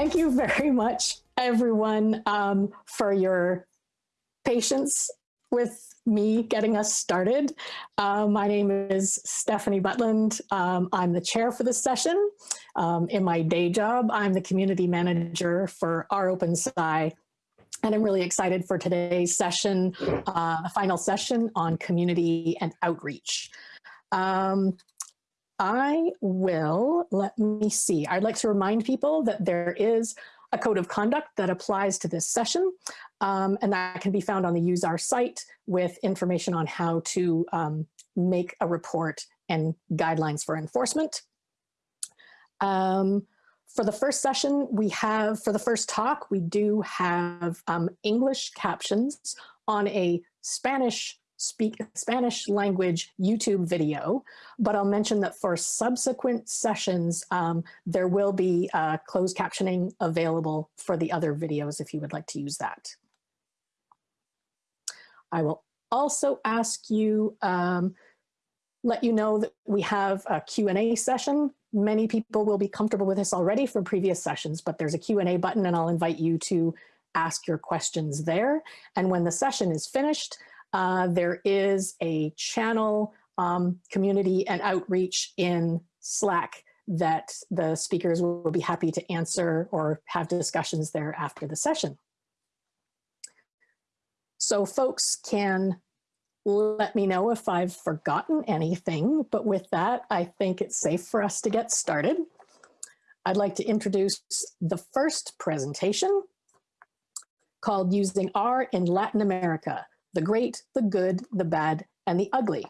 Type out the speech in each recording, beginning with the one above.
Thank you very much, everyone, um, for your patience with me getting us started. Uh, my name is Stephanie Butland. Um, I'm the chair for this session. Um, in my day job, I'm the community manager for rOpenSci. And I'm really excited for today's session, uh, final session on community and outreach. Um, I will, let me see. I'd like to remind people that there is a code of conduct that applies to this session, um, and that can be found on the UseR site with information on how to um, make a report and guidelines for enforcement. Um, for the first session, we have, for the first talk, we do have um, English captions on a Spanish speak Spanish language YouTube video, but I'll mention that for subsequent sessions, um, there will be uh, closed captioning available for the other videos if you would like to use that. I will also ask you, um, let you know that we have a Q&A session. Many people will be comfortable with this already from previous sessions, but there's a Q&A button and I'll invite you to ask your questions there. And when the session is finished, uh, there is a channel um, community and outreach in Slack that the speakers will be happy to answer or have discussions there after the session. So folks can let me know if I've forgotten anything, but with that, I think it's safe for us to get started. I'd like to introduce the first presentation called Using R in Latin America, the great, the good, the bad, and the ugly.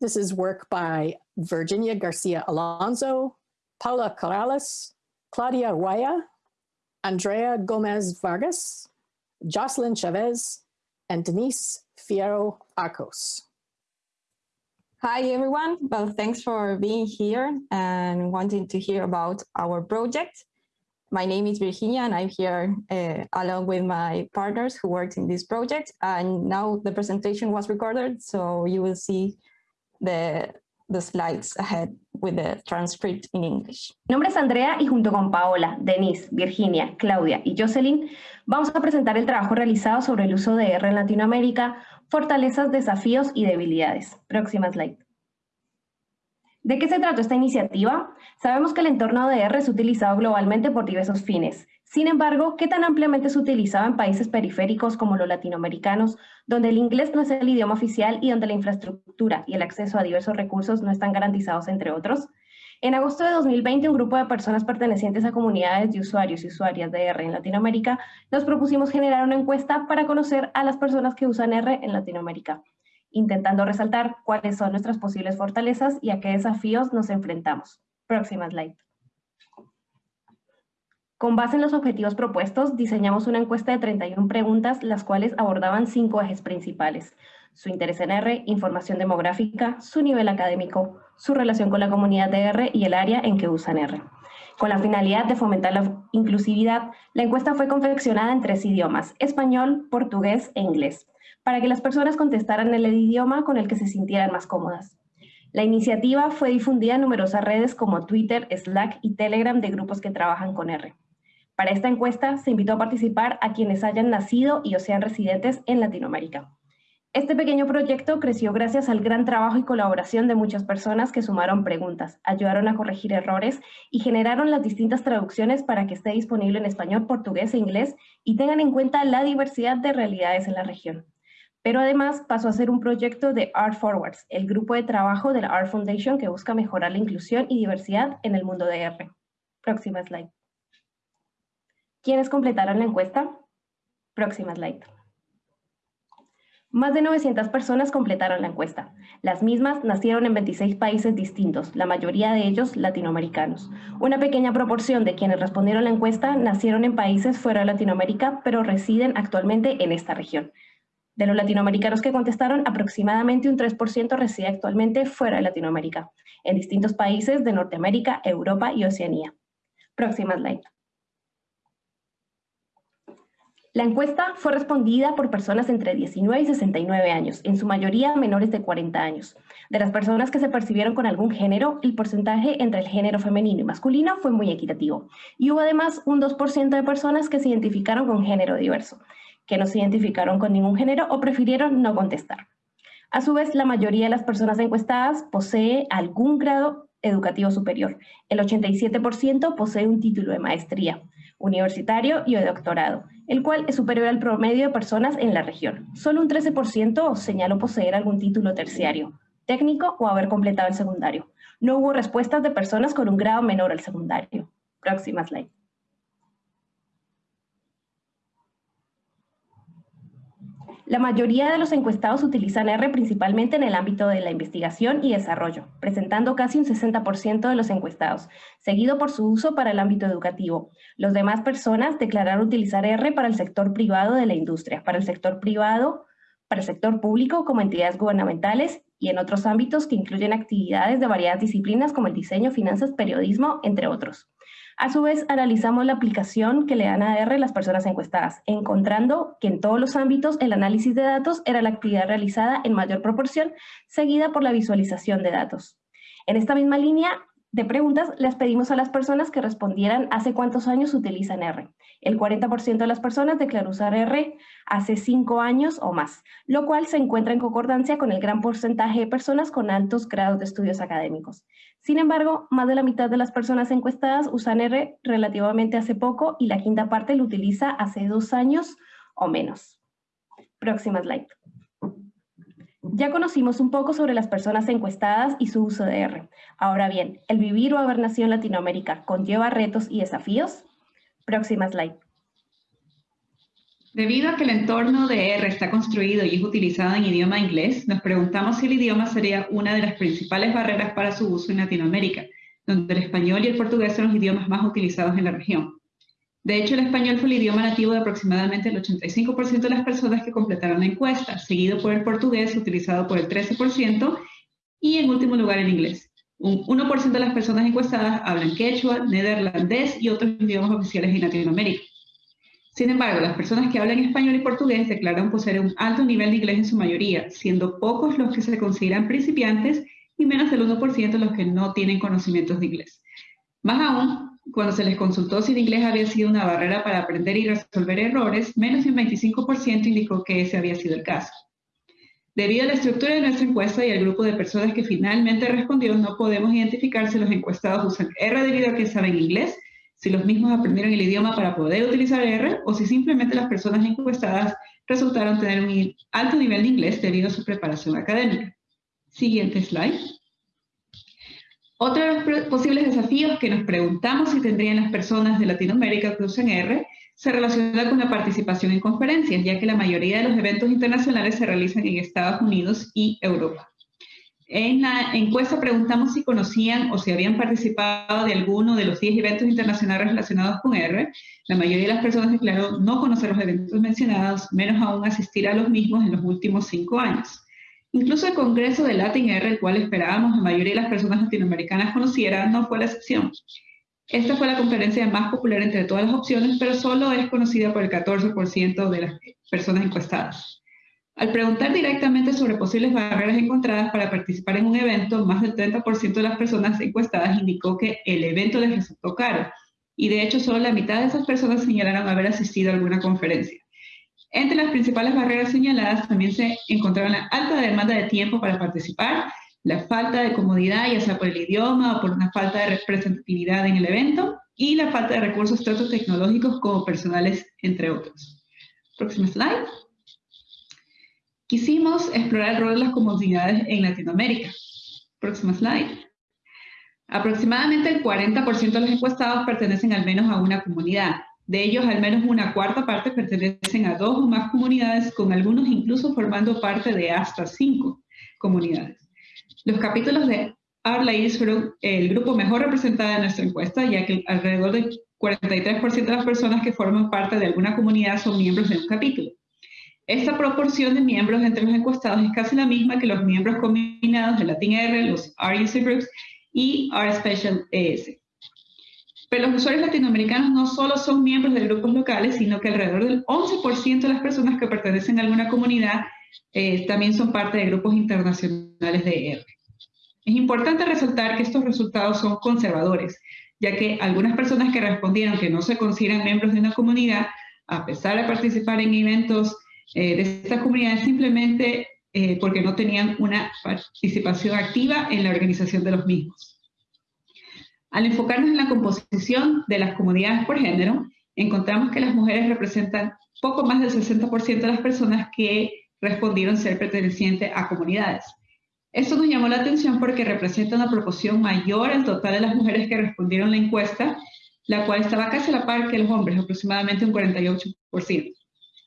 This is work by Virginia Garcia Alonso, Paola Corrales, Claudia Huaylla, Andrea Gomez Vargas, Jocelyn Chavez, and Denise Fierro Arcos. Hi everyone, well thanks for being here and wanting to hear about our project. My name is Virginia and I'm here uh, along with my partners who worked in this project. And now the presentation was recorded, so you will see the, the slides ahead with the transcript in English. Mi nombre es Andrea y junto con Paola, Denise, Virginia, Claudia y Jocelyn vamos a presentar el trabajo realizado sobre el uso de R en Latinoamérica, fortalezas, desafíos y debilidades. Próxima slide. ¿De qué se trata esta iniciativa? Sabemos que el entorno de R es utilizado globalmente por diversos fines. Sin embargo, ¿qué tan ampliamente se utilizaba en países periféricos como los latinoamericanos, donde el inglés no es el idioma oficial y donde la infraestructura y el acceso a diversos recursos no están garantizados, entre otros? En agosto de 2020, un grupo de personas pertenecientes a comunidades de usuarios y usuarias de R en Latinoamérica nos propusimos generar una encuesta para conocer a las personas que usan R en Latinoamérica intentando resaltar cuáles son nuestras posibles fortalezas y a qué desafíos nos enfrentamos. Próxima slide. Con base en los objetivos propuestos, diseñamos una encuesta de 31 preguntas, las cuales abordaban cinco ejes principales. Su interés en R, información demográfica, su nivel académico, su relación con la comunidad de R y el área en que usan R. Con la finalidad de fomentar la inclusividad, la encuesta fue confeccionada en tres idiomas, español, portugués e inglés para que las personas contestaran el idioma con el que se sintieran más cómodas. La iniciativa fue difundida en numerosas redes como Twitter, Slack y Telegram de grupos que trabajan con R. Para esta encuesta se invitó a participar a quienes hayan nacido y o sean residentes en Latinoamérica. Este pequeño proyecto creció gracias al gran trabajo y colaboración de muchas personas que sumaron preguntas, ayudaron a corregir errores y generaron las distintas traducciones para que esté disponible en español, portugués e inglés y tengan en cuenta la diversidad de realidades en la región pero además pasó a ser un proyecto de Art Forwards, el grupo de trabajo de la Art Foundation que busca mejorar la inclusión y diversidad en el mundo de R. Próxima slide. ¿Quiénes completaron la encuesta? Próxima slide. Más de 900 personas completaron la encuesta. Las mismas nacieron en 26 países distintos, la mayoría de ellos latinoamericanos. Una pequeña proporción de quienes respondieron la encuesta nacieron en países fuera de Latinoamérica, pero residen actualmente en esta región. De los latinoamericanos que contestaron, aproximadamente un 3% reside actualmente fuera de Latinoamérica, en distintos países de Norteamérica, Europa y Oceanía. Próxima slide. La encuesta fue respondida por personas entre 19 y 69 años, en su mayoría menores de 40 años. De las personas que se percibieron con algún género, el porcentaje entre el género femenino y masculino fue muy equitativo. Y hubo además un 2% de personas que se identificaron con género diverso, que no se identificaron con ningún género o prefirieron no contestar. A su vez, la mayoría de las personas encuestadas posee algún grado educativo superior. El 87% posee un título de maestría universitario y de doctorado, el cual es superior al promedio de personas en la región. Solo un 13% señaló poseer algún título terciario, técnico o haber completado el secundario. No hubo respuestas de personas con un grado menor al secundario. Próxima slide. La mayoría de los encuestados utilizan R principalmente en el ámbito de la investigación y desarrollo, presentando casi un 60% de los encuestados, seguido por su uso para el ámbito educativo. Los demás personas declararon utilizar R para el sector privado de la industria, para el sector privado, para el sector público como entidades gubernamentales y en otros ámbitos que incluyen actividades de variadas disciplinas como el diseño, finanzas, periodismo, entre otros. A su vez, analizamos la aplicación que le dan a R las personas encuestadas, encontrando que en todos los ámbitos el análisis de datos era la actividad realizada en mayor proporción, seguida por la visualización de datos. En esta misma línea, de preguntas, les pedimos a las personas que respondieran hace cuántos años utilizan R. El 40% de las personas declaró usar R hace cinco años o más, lo cual se encuentra en concordancia con el gran porcentaje de personas con altos grados de estudios académicos. Sin embargo, más de la mitad de las personas encuestadas usan R relativamente hace poco y la quinta parte lo utiliza hace dos años o menos. Próxima slide. Ya conocimos un poco sobre las personas encuestadas y su uso de R. Ahora bien, ¿el vivir o haber nacido en Latinoamérica conlleva retos y desafíos? Próxima slide. Debido a que el entorno de R está construido y es utilizado en idioma inglés, nos preguntamos si el idioma sería una de las principales barreras para su uso en Latinoamérica, donde el español y el portugués son los idiomas más utilizados en la región. De hecho, el español fue el idioma nativo de aproximadamente el 85% de las personas que completaron la encuesta, seguido por el portugués, utilizado por el 13%, y en último lugar el inglés. Un 1% de las personas encuestadas hablan quechua, neerlandés y otros idiomas oficiales en Latinoamérica. Sin embargo, las personas que hablan español y portugués declaran poseer un alto nivel de inglés en su mayoría, siendo pocos los que se consideran principiantes y menos del 1% los que no tienen conocimientos de inglés. Más aún, cuando se les consultó si el inglés había sido una barrera para aprender y resolver errores, menos de un 25% indicó que ese había sido el caso. Debido a la estructura de nuestra encuesta y al grupo de personas que finalmente respondió, no podemos identificar si los encuestados usan R debido a que saben inglés, si los mismos aprendieron el idioma para poder utilizar R, o si simplemente las personas encuestadas resultaron tener un alto nivel de inglés debido a su preparación académica. Siguiente slide. Otro de los posibles desafíos que nos preguntamos si tendrían las personas de Latinoamérica que usan R se relaciona con la participación en conferencias, ya que la mayoría de los eventos internacionales se realizan en Estados Unidos y Europa. En la encuesta preguntamos si conocían o si habían participado de alguno de los 10 eventos internacionales relacionados con R. La mayoría de las personas declaró no conocer los eventos mencionados, menos aún asistir a los mismos en los últimos cinco años. Incluso el Congreso de Latin R, el cual esperábamos la mayoría de las personas latinoamericanas conocieran, no fue la excepción. Esta fue la conferencia más popular entre todas las opciones, pero solo es conocida por el 14% de las personas encuestadas. Al preguntar directamente sobre posibles barreras encontradas para participar en un evento, más del 30% de las personas encuestadas indicó que el evento les resultó caro, y de hecho solo la mitad de esas personas señalaron haber asistido a alguna conferencia. Entre las principales barreras señaladas también se encontraron la alta demanda de tiempo para participar, la falta de comodidad, ya sea por el idioma o por una falta de representatividad en el evento, y la falta de recursos tanto tecnológicos como personales, entre otros. Próximo slide. Quisimos explorar el rol de las comunidades en Latinoamérica. Próximo slide. Aproximadamente el 40% de los encuestados pertenecen al menos a una comunidad. De ellos, al menos una cuarta parte pertenecen a dos o más comunidades, con algunos incluso formando parte de hasta cinco comunidades. Los capítulos de Ladies fueron el grupo mejor representado de nuestra encuesta, ya que alrededor del 43% de las personas que forman parte de alguna comunidad son miembros de un capítulo. Esta proporción de miembros entre los encuestados es casi la misma que los miembros combinados de Latin R, los RUC Groups y R Special ES. Pero los usuarios latinoamericanos no solo son miembros de grupos locales, sino que alrededor del 11% de las personas que pertenecen a alguna comunidad eh, también son parte de grupos internacionales de ER. Es importante resaltar que estos resultados son conservadores, ya que algunas personas que respondieron que no se consideran miembros de una comunidad, a pesar de participar en eventos eh, de estas comunidades, simplemente eh, porque no tenían una participación activa en la organización de los mismos. Al enfocarnos en la composición de las comunidades por género, encontramos que las mujeres representan poco más del 60% de las personas que respondieron ser pertenecientes a comunidades. Esto nos llamó la atención porque representa una proporción mayor al total de las mujeres que respondieron la encuesta, la cual estaba casi a la par que los hombres, aproximadamente un 48%.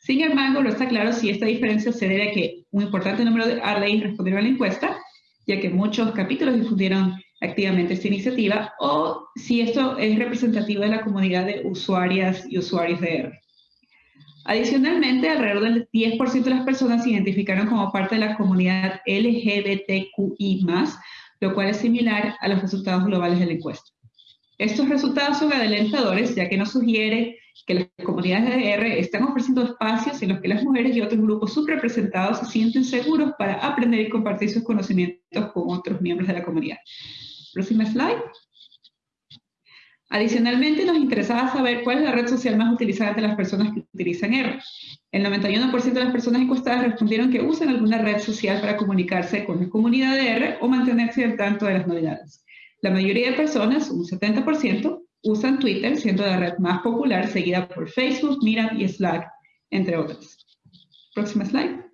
Sin embargo, no está claro si esta diferencia se debe a que un importante número de RDI respondieron a la encuesta, ya que muchos capítulos difundieron activamente esta iniciativa o si esto es representativo de la comunidad de usuarias y usuarios de R. Adicionalmente, alrededor del 10% de las personas se identificaron como parte de la comunidad LGBTQI+, lo cual es similar a los resultados globales de la encuesta. Estos resultados son adelantadores, ya que nos sugiere que las comunidades de R están ofreciendo espacios en los que las mujeres y otros grupos subrepresentados se sienten seguros para aprender y compartir sus conocimientos con otros miembros de la comunidad. Próxima slide. Adicionalmente, nos interesaba saber cuál es la red social más utilizada entre las personas que utilizan R. El 91% de las personas encuestadas respondieron que usan alguna red social para comunicarse con la comunidad de R o mantenerse al tanto de las novedades. La mayoría de personas, un 70%, usan Twitter, siendo la red más popular, seguida por Facebook, Mira y Slack, entre otras. Próxima slide.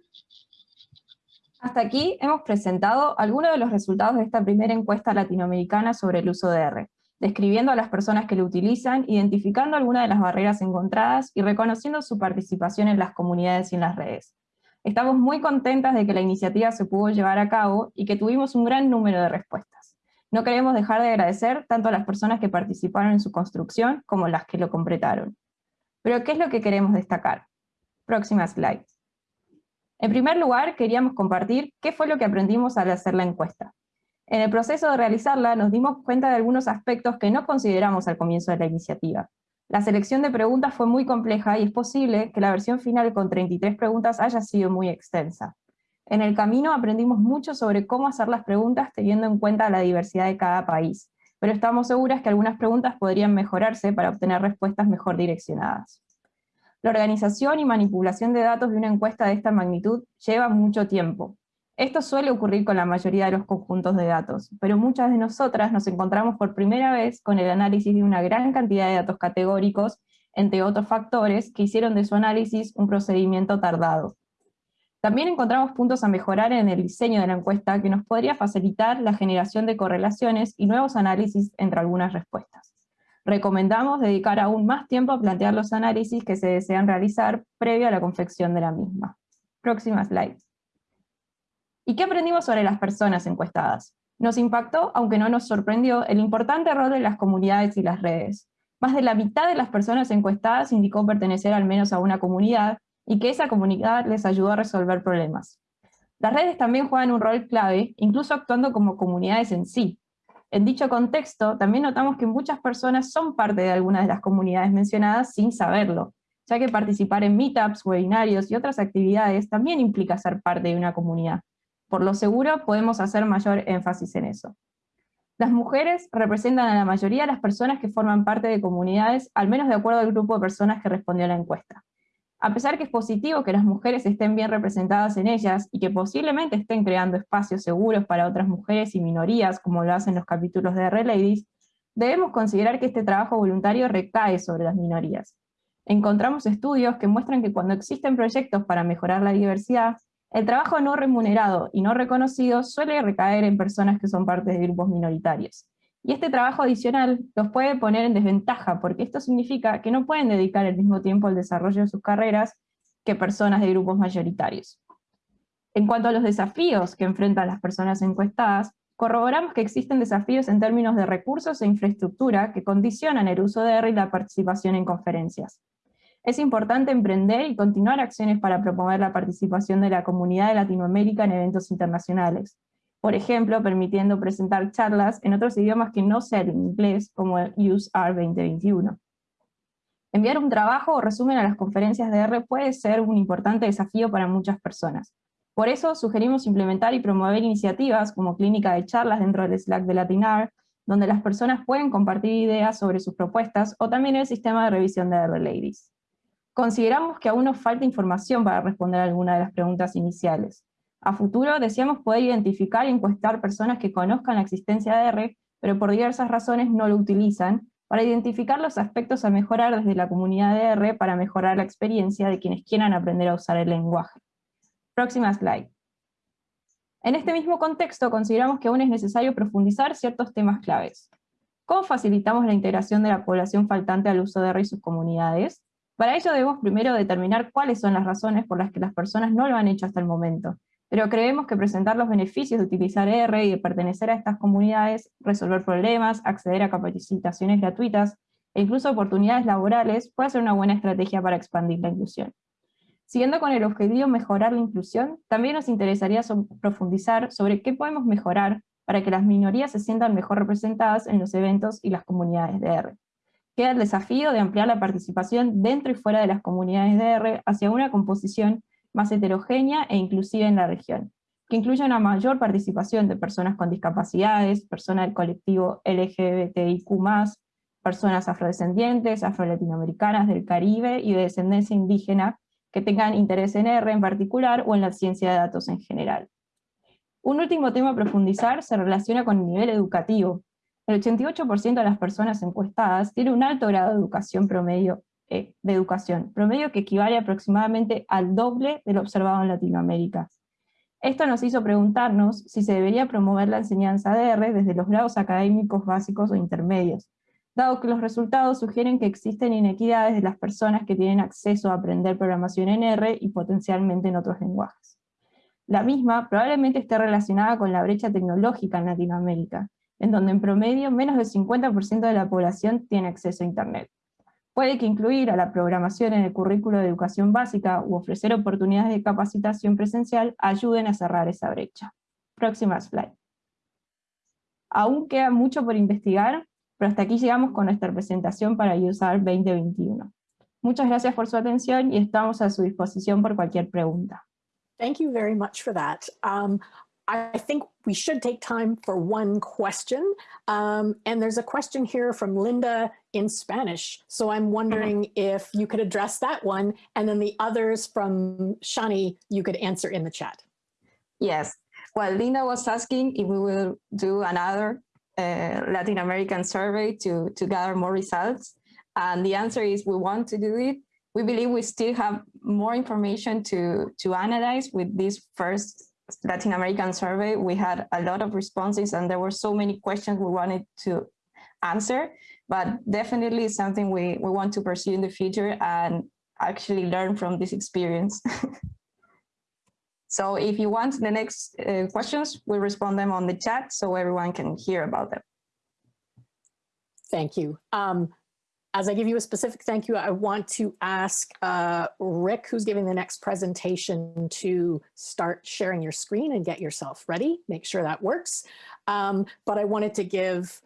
Hasta aquí hemos presentado algunos de los resultados de esta primera encuesta latinoamericana sobre el uso de R, describiendo a las personas que lo utilizan, identificando algunas de las barreras encontradas y reconociendo su participación en las comunidades y en las redes. Estamos muy contentas de que la iniciativa se pudo llevar a cabo y que tuvimos un gran número de respuestas. No queremos dejar de agradecer tanto a las personas que participaron en su construcción como las que lo completaron. Pero ¿qué es lo que queremos destacar? Próxima slide. En primer lugar, queríamos compartir qué fue lo que aprendimos al hacer la encuesta. En el proceso de realizarla nos dimos cuenta de algunos aspectos que no consideramos al comienzo de la iniciativa. La selección de preguntas fue muy compleja y es posible que la versión final con 33 preguntas haya sido muy extensa. En el camino aprendimos mucho sobre cómo hacer las preguntas teniendo en cuenta la diversidad de cada país, pero estamos seguras que algunas preguntas podrían mejorarse para obtener respuestas mejor direccionadas. La organización y manipulación de datos de una encuesta de esta magnitud lleva mucho tiempo. Esto suele ocurrir con la mayoría de los conjuntos de datos, pero muchas de nosotras nos encontramos por primera vez con el análisis de una gran cantidad de datos categóricos, entre otros factores, que hicieron de su análisis un procedimiento tardado. También encontramos puntos a mejorar en el diseño de la encuesta que nos podría facilitar la generación de correlaciones y nuevos análisis entre algunas respuestas recomendamos dedicar aún más tiempo a plantear los análisis que se desean realizar previo a la confección de la misma. Próxima slide. ¿Y qué aprendimos sobre las personas encuestadas? Nos impactó, aunque no nos sorprendió, el importante rol de las comunidades y las redes. Más de la mitad de las personas encuestadas indicó pertenecer al menos a una comunidad, y que esa comunidad les ayudó a resolver problemas. Las redes también juegan un rol clave, incluso actuando como comunidades en sí, en dicho contexto, también notamos que muchas personas son parte de algunas de las comunidades mencionadas sin saberlo, ya que participar en meetups, webinarios y otras actividades también implica ser parte de una comunidad. Por lo seguro, podemos hacer mayor énfasis en eso. Las mujeres representan a la mayoría de las personas que forman parte de comunidades, al menos de acuerdo al grupo de personas que respondió a la encuesta. A pesar que es positivo que las mujeres estén bien representadas en ellas y que posiblemente estén creando espacios seguros para otras mujeres y minorías, como lo hacen los capítulos de R-Ladies, debemos considerar que este trabajo voluntario recae sobre las minorías. Encontramos estudios que muestran que cuando existen proyectos para mejorar la diversidad, el trabajo no remunerado y no reconocido suele recaer en personas que son parte de grupos minoritarios. Y este trabajo adicional los puede poner en desventaja, porque esto significa que no pueden dedicar el mismo tiempo al desarrollo de sus carreras que personas de grupos mayoritarios. En cuanto a los desafíos que enfrentan las personas encuestadas, corroboramos que existen desafíos en términos de recursos e infraestructura que condicionan el uso de R y la participación en conferencias. Es importante emprender y continuar acciones para promover la participación de la comunidad de Latinoamérica en eventos internacionales, por ejemplo, permitiendo presentar charlas en otros idiomas que no sean inglés, como el UseR 2021. Enviar un trabajo o resumen a las conferencias de R puede ser un importante desafío para muchas personas. Por eso sugerimos implementar y promover iniciativas como clínica de charlas dentro del Slack de Latinar, donde las personas pueden compartir ideas sobre sus propuestas, o también el sistema de revisión de R Ladies. Consideramos que aún nos falta información para responder alguna de las preguntas iniciales. A futuro deseamos poder identificar y encuestar personas que conozcan la existencia de R, pero por diversas razones no lo utilizan, para identificar los aspectos a mejorar desde la comunidad de R para mejorar la experiencia de quienes quieran aprender a usar el lenguaje. Próxima slide. En este mismo contexto consideramos que aún es necesario profundizar ciertos temas claves. ¿Cómo facilitamos la integración de la población faltante al uso de R y sus comunidades? Para ello debemos primero determinar cuáles son las razones por las que las personas no lo han hecho hasta el momento, pero creemos que presentar los beneficios de utilizar R y de pertenecer a estas comunidades, resolver problemas, acceder a capacitaciones gratuitas e incluso oportunidades laborales puede ser una buena estrategia para expandir la inclusión. Siguiendo con el objetivo de mejorar la inclusión, también nos interesaría profundizar sobre qué podemos mejorar para que las minorías se sientan mejor representadas en los eventos y las comunidades de R. Queda el desafío de ampliar la participación dentro y fuera de las comunidades de R hacia una composición más heterogénea e inclusiva en la región, que incluya una mayor participación de personas con discapacidades, personas del colectivo LGBTIQ+, personas afrodescendientes, afrolatinoamericanas del Caribe y de descendencia indígena que tengan interés en R en particular o en la ciencia de datos en general. Un último tema a profundizar se relaciona con el nivel educativo. El 88% de las personas encuestadas tiene un alto grado de educación promedio eh, de educación, promedio que equivale aproximadamente al doble de lo observado en Latinoamérica. Esto nos hizo preguntarnos si se debería promover la enseñanza de R desde los grados académicos básicos o intermedios, dado que los resultados sugieren que existen inequidades de las personas que tienen acceso a aprender programación en R y potencialmente en otros lenguajes. La misma probablemente esté relacionada con la brecha tecnológica en Latinoamérica, en donde en promedio menos del 50% de la población tiene acceso a Internet. Puede que incluir a la programación en el currículo de educación básica u ofrecer oportunidades de capacitación presencial ayuden a cerrar esa brecha. Próxima slide. Aún queda mucho por investigar, pero hasta aquí llegamos con nuestra presentación para USAR 2021. Muchas gracias por su atención y estamos a su disposición por cualquier pregunta. Thank you very much for that. Um, I think we should take time for one question. Um, and there's a question here from Linda in Spanish. So I'm wondering mm -hmm. if you could address that one and then the others from Shani, you could answer in the chat. Yes. Well, Linda was asking if we will do another uh, Latin American survey to, to gather more results. And the answer is we want to do it. We believe we still have more information to, to analyze with this first Latin American survey, we had a lot of responses and there were so many questions we wanted to answer, but definitely something we, we want to pursue in the future and actually learn from this experience. so if you want the next uh, questions, we'll respond them on the chat so everyone can hear about them. Thank you. Um, as I give you a specific thank you, I want to ask uh, Rick, who's giving the next presentation, to start sharing your screen and get yourself ready. Make sure that works. Um, but I wanted to give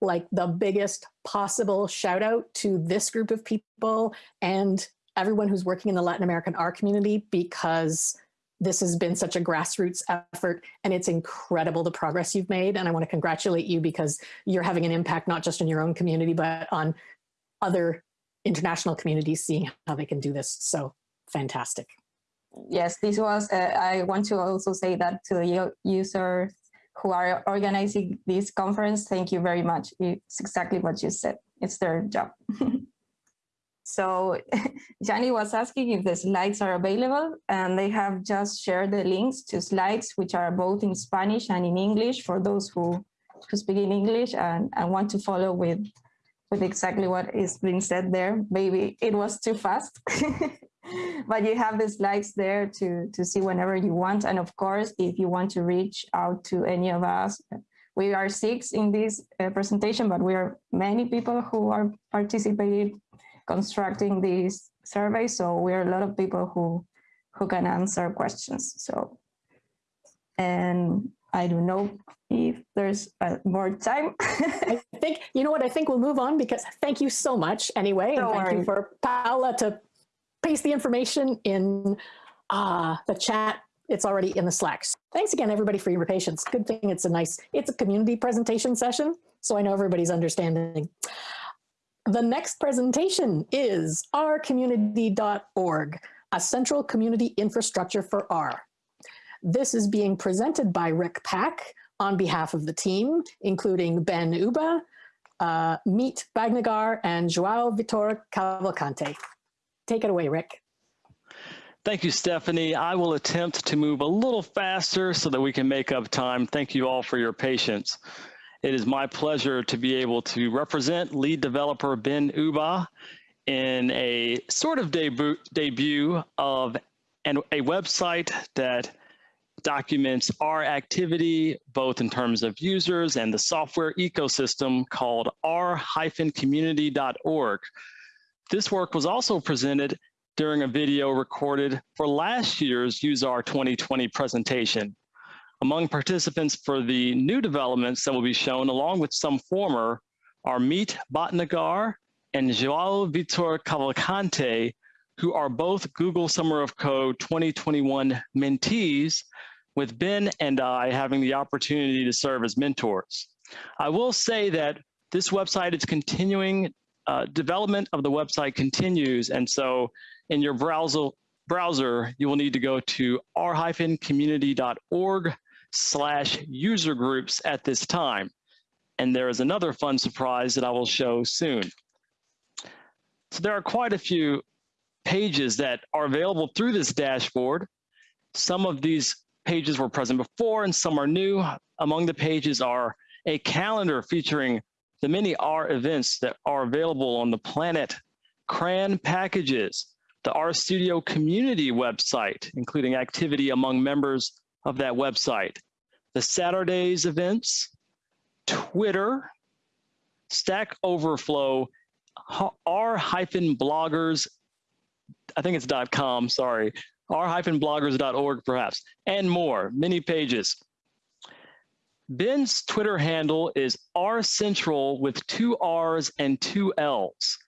like the biggest possible shout out to this group of people and everyone who's working in the Latin American R community because this has been such a grassroots effort and it's incredible the progress you've made. And I want to congratulate you because you're having an impact not just in your own community, but on other international communities seeing how they can do this. So fantastic. Yes, this was, uh, I want to also say that to the users who are organizing this conference, thank you very much. It's exactly what you said. It's their job. so Johnny was asking if the slides are available and they have just shared the links to slides which are both in Spanish and in English for those who, who speak in English and, and want to follow with with exactly what is being said there. Maybe it was too fast, but you have the slides there to, to see whenever you want. And of course, if you want to reach out to any of us, we are six in this uh, presentation, but we are many people who are participating, constructing this survey. So we are a lot of people who, who can answer questions. So, and I don't know if there's uh, more time. I think, you know what, I think we'll move on because thank you so much anyway. Don't and thank worry. you for Paula to paste the information in uh, the chat. It's already in the Slacks. Thanks again, everybody, for your patience. Good thing it's a nice, it's a community presentation session, so I know everybody's understanding. The next presentation is rcommunity.org, a central community infrastructure for R. This is being presented by Rick Pack on behalf of the team, including Ben Ubah, uh, Meet Bhatnagar, and Joao Vitor Cavalcante. Take it away, Rick. Thank you, Stephanie. I will attempt to move a little faster so that we can make up time. Thank you all for your patience. It is my pleasure to be able to represent lead developer Ben Ubah in a sort of debut, debut of an, a website that documents our activity, both in terms of users and the software ecosystem called r-community.org. This work was also presented during a video recorded for last year's UseR 2020 presentation. Among participants for the new developments that will be shown, along with some former, are Meet Bhatnagar and Joao Vitor Cavalcante, who are both Google Summer of Code 2021 mentees, with Ben and I having the opportunity to serve as mentors. I will say that this website is continuing, uh, development of the website continues, and so in your browser, browser you will need to go to r-community.org slash user groups at this time. And there is another fun surprise that I will show soon. So there are quite a few pages that are available through this dashboard. Some of these pages were present before and some are new. Among the pages are a calendar featuring the many R events that are available on the Planet CRAN packages, the RStudio community website, including activity among members of that website, the SatRdays events, Twitter, Stack Overflow, r-bloggers, I think it's dot .com, sorry, r-bloggers.org perhaps, and more, many pages. Ben's Twitter handle is rcentral with two R's and two L's.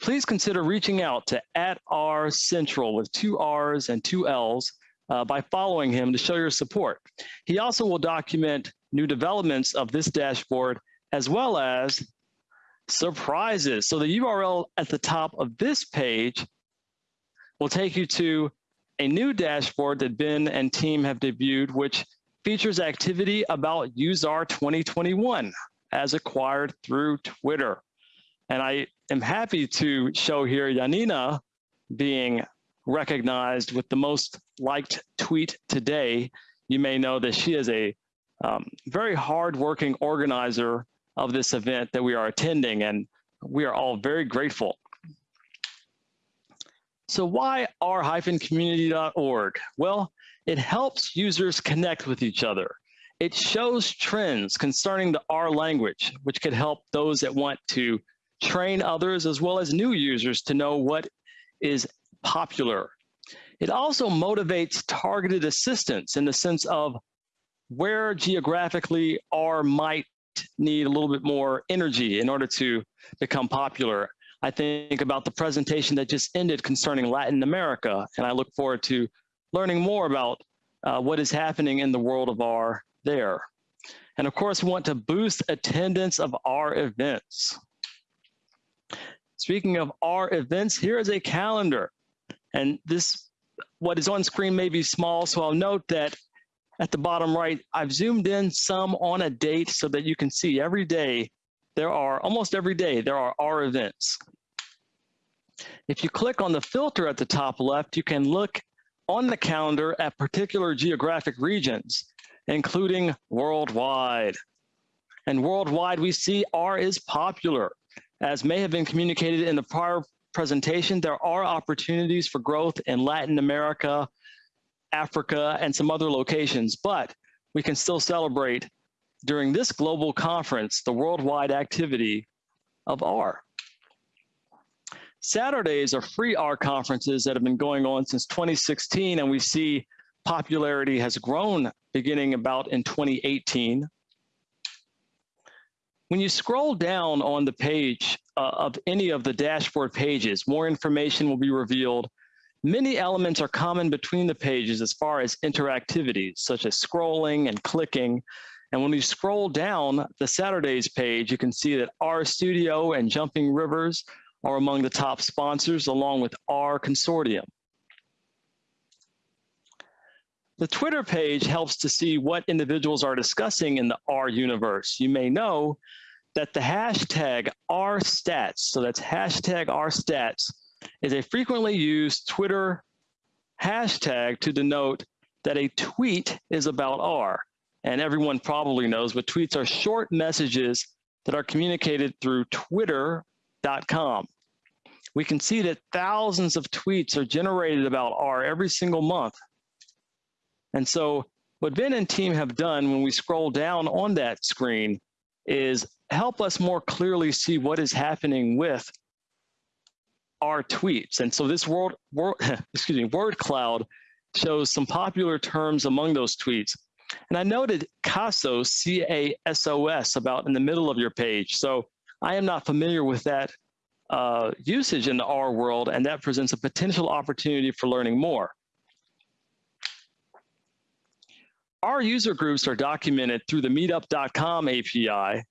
Please consider reaching out to at rcentral with two R's and two L's uh, by following him to show your support. He also will document new developments of this dashboard as well as surprises. So the URL at the top of this page will take you to a new dashboard that Ben and team have debuted, which features activity about UseR 2021 as acquired through Twitter. And I am happy to show here Yanina being recognized with the most liked tweet today. You may know that she is a um, very hardworking organizer of this event that we are attending, and we are all very grateful. So why r-community.org? Well, it helps users connect with each other. It shows trends concerning the R language, which could help those that want to train others as well as new users to know what is popular. It also motivates targeted assistance in the sense of where geographically R might need a little bit more energy in order to become popular. I think about the presentation that just ended concerning Latin America, and I look forward to learning more about uh, what is happening in the world of R there. And of course, we want to boost attendance of our events. Speaking of our events, here is a calendar. And this, what is on screen may be small, so I'll note that at the bottom right, I've zoomed in some on a date so that you can see every day, there are, almost every day, there are our events. If you click on the filter at the top left, you can look on the calendar at particular geographic regions, including worldwide. And worldwide, we see R is popular. As may have been communicated in the prior presentation, there are opportunities for growth in Latin America, Africa, and some other locations, but we can still celebrate during this global conference, the worldwide activity of R. SatRdays are free R conferences that have been going on since 2016, and we see popularity has grown beginning about in 2018. When you scroll down on the page uh, of any of the dashboard pages, more information will be revealed. Many elements are common between the pages as far as interactivities, such as scrolling and clicking. And when you scroll down the SatRdays page, you can see that RStudio and Jumping Rivers are among the top sponsors, along with R Consortium. The Twitter page helps to see what individuals are discussing in the R universe. You may know that the hashtag RStats, so that's hashtag RStats, is a frequently used Twitter hashtag to denote that a tweet is about R. And everyone probably knows, but tweets are short messages that are communicated through twitter.com. We can see that thousands of tweets are generated about R every single month. And so what Ben and team have done when we scroll down on that screen is help us more clearly see what is happening with our tweets. And so this world, word, excuse me, word cloud shows some popular terms among those tweets. And I noted CASOS, C-A-S-O-S, about in the middle of your page. So I am not familiar with that uh, usage in the R world, and that presents a potential opportunity for learning more. Our user groups are documented through the meetup.com API.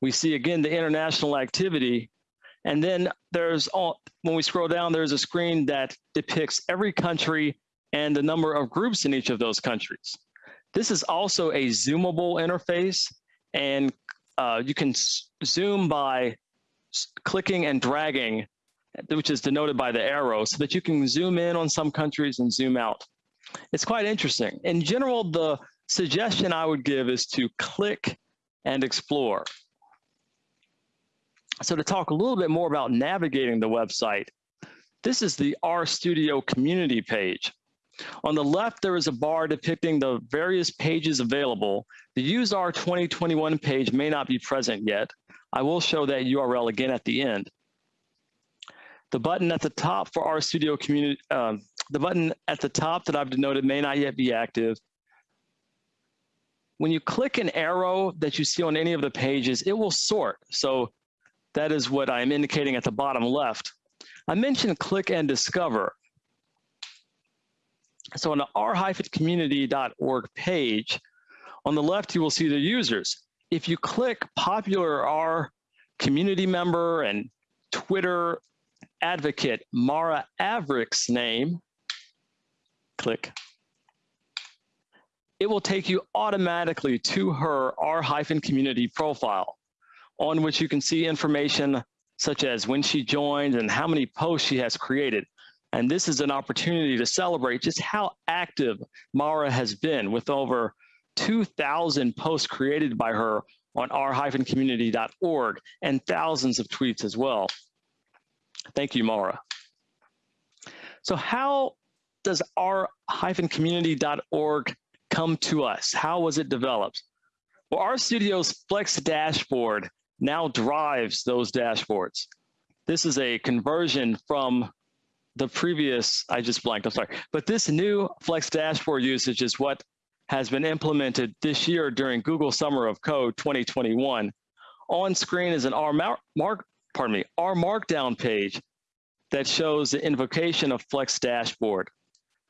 We see again the international activity. And then there's all, when we scroll down, there's a screen that depicts every country and the number of groups in each of those countries. This is also a zoomable interface and uh, you can zoom by clicking and dragging, which is denoted by the arrow, so that you can zoom in on some countries and zoom out. It's quite interesting. In general, the suggestion I would give is to click and explore. So to talk a little bit more about navigating the website, this is the RStudio community page. On the left, there is a bar depicting the various pages available. The UseR 2021 page may not be present yet. I will show that URL again at the end. The button at the top for RStudio community, um, the button at the top that I've denoted may not yet be active. When you click an arrow that you see on any of the pages, it will sort. So that is what I'm indicating at the bottom left. I mentioned click and discover. So on the r-community.org page, on the left, you will see the users. If you click popular R community member and Twitter advocate Mara Averick's name, click, it will take you automatically to her R-community profile on which you can see information such as when she joined and how many posts she has created. And this is an opportunity to celebrate just how active Mara has been with over 2,000 posts created by her on r-community.org and thousands of tweets as well. Thank you, Mara. So how does r-community.org come to us? How was it developed? Well, RStudio's Flex dashboard now drives those dashboards. This is a conversion from the previous, I just blanked, I'm sorry, but this new Flex dashboard usage is what has been implemented this year during Google Summer of Code 2021. On screen is an R mark, pardon me, R Markdown page that shows the invocation of Flex Dashboard.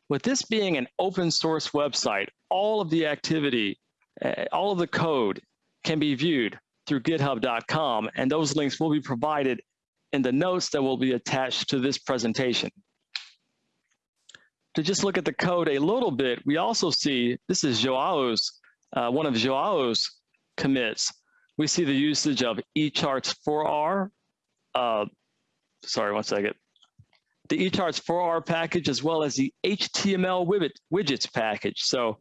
With this being an open source website, all of the activity, uh, all of the code can be viewed through github.com, and those links will be provided in the notes that will be attached to this presentation. To just look at the code a little bit, we also see, this is Joao's, uh, one of Joao's commits. We see the usage of eCharts 4R, uh, sorry, one second, the eCharts 4R package, as well as the HTML widgets package. So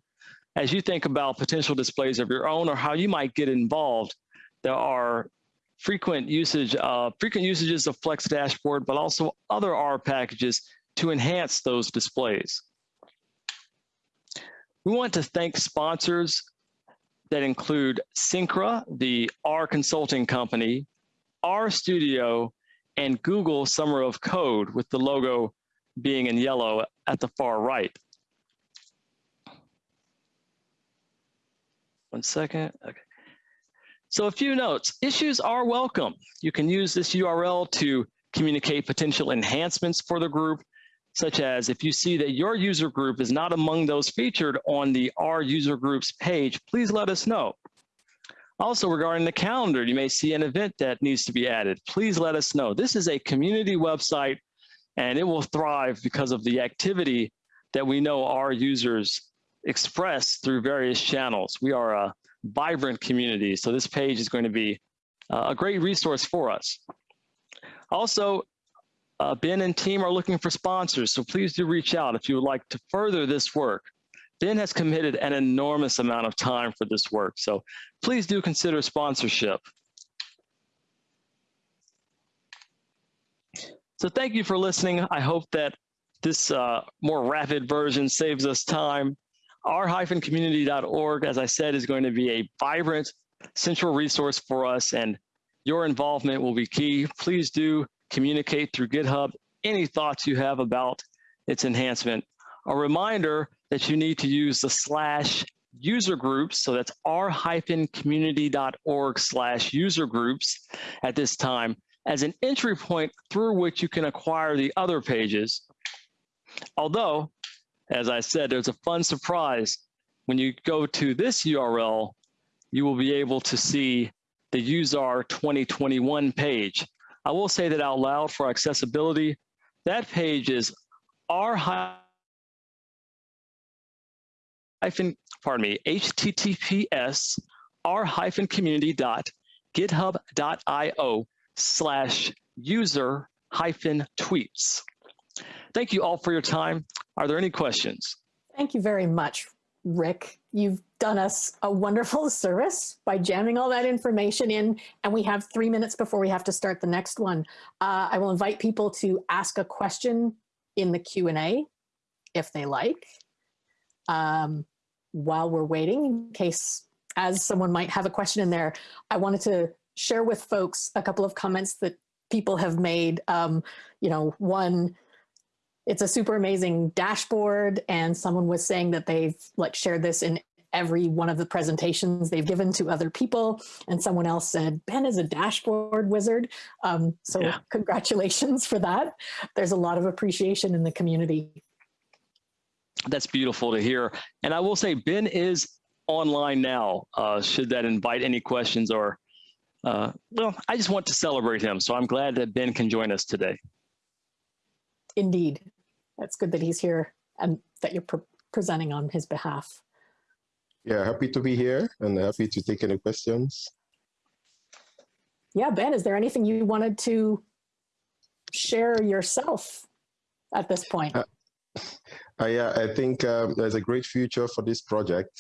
as you think about potential displays of your own or how you might get involved, there are frequent usage, uh, frequent usages of Flex Dashboard, but also other R packages to enhance those displays. We want to thank sponsors that include Cynkra, the R consulting company, R Studio, and Google Summer of Code with the logo being in yellow at the far right. One second. Okay. So a few notes. Issues are welcome. You can use this URL to communicate potential enhancements for the group, such as if you see that your user group is not among those featured on the Our user groups page, please let us know. Also regarding the calendar, you may see an event that needs to be added. Please let us know. This is a community website and it will thrive because of the activity that we know our users express through various channels. We are a vibrant community, so this page is going to be uh, a great resource for us. Also, uh, Ben and team are looking for sponsors, so please do reach out if you would like to further this work. Ben has committed an enormous amount of time for this work, so please do consider sponsorship. So thank you for listening. I hope that this uh, more rapid version saves us time. r-community.org, as I said, is going to be a vibrant central resource for us and your involvement will be key. Please do communicate through GitHub any thoughts you have about its enhancement. A reminder that you need to use the slash user groups, so that's r-community.org slash user groups at this time, as an entry point through which you can acquire the other pages. Although, as I said, there's a fun surprise. When you go to this URL, you will be able to see the UseR 2021 page. I will say that out loud for accessibility. That page is r hyphen, pardon me, https r hyphen community dot github.io slash user hyphen tweets. Thank you all for your time. Are there any questions? Thank you very much, Rick. You've done us a wonderful service by jamming all that information in, and we have three minutes before we have to start the next one. Uh, I will invite people to ask a question in the Q&A if they like. Um, while we're waiting, in case as someone might have a question in there, I wanted to share with folks a couple of comments that people have made. Um, you know, one, it's a super amazing dashboard and someone was saying that they've like shared this in every one of the presentations they've given to other people. And someone else said, Ben is a dashboard wizard. Um, so yeah. congratulations for that. There's a lot of appreciation in the community. That's beautiful to hear. And I will say Ben is online now, uh, should that invite any questions or uh, well, I just want to celebrate him. So I'm glad that Ben can join us today. Indeed. That's good that he's here and that you're pre presenting on his behalf. Yeah, happy to be here and happy to take any questions. Yeah, Ben, is there anything you wanted to share yourself at this point? Uh, I, uh, I think um, there's a great future for this project.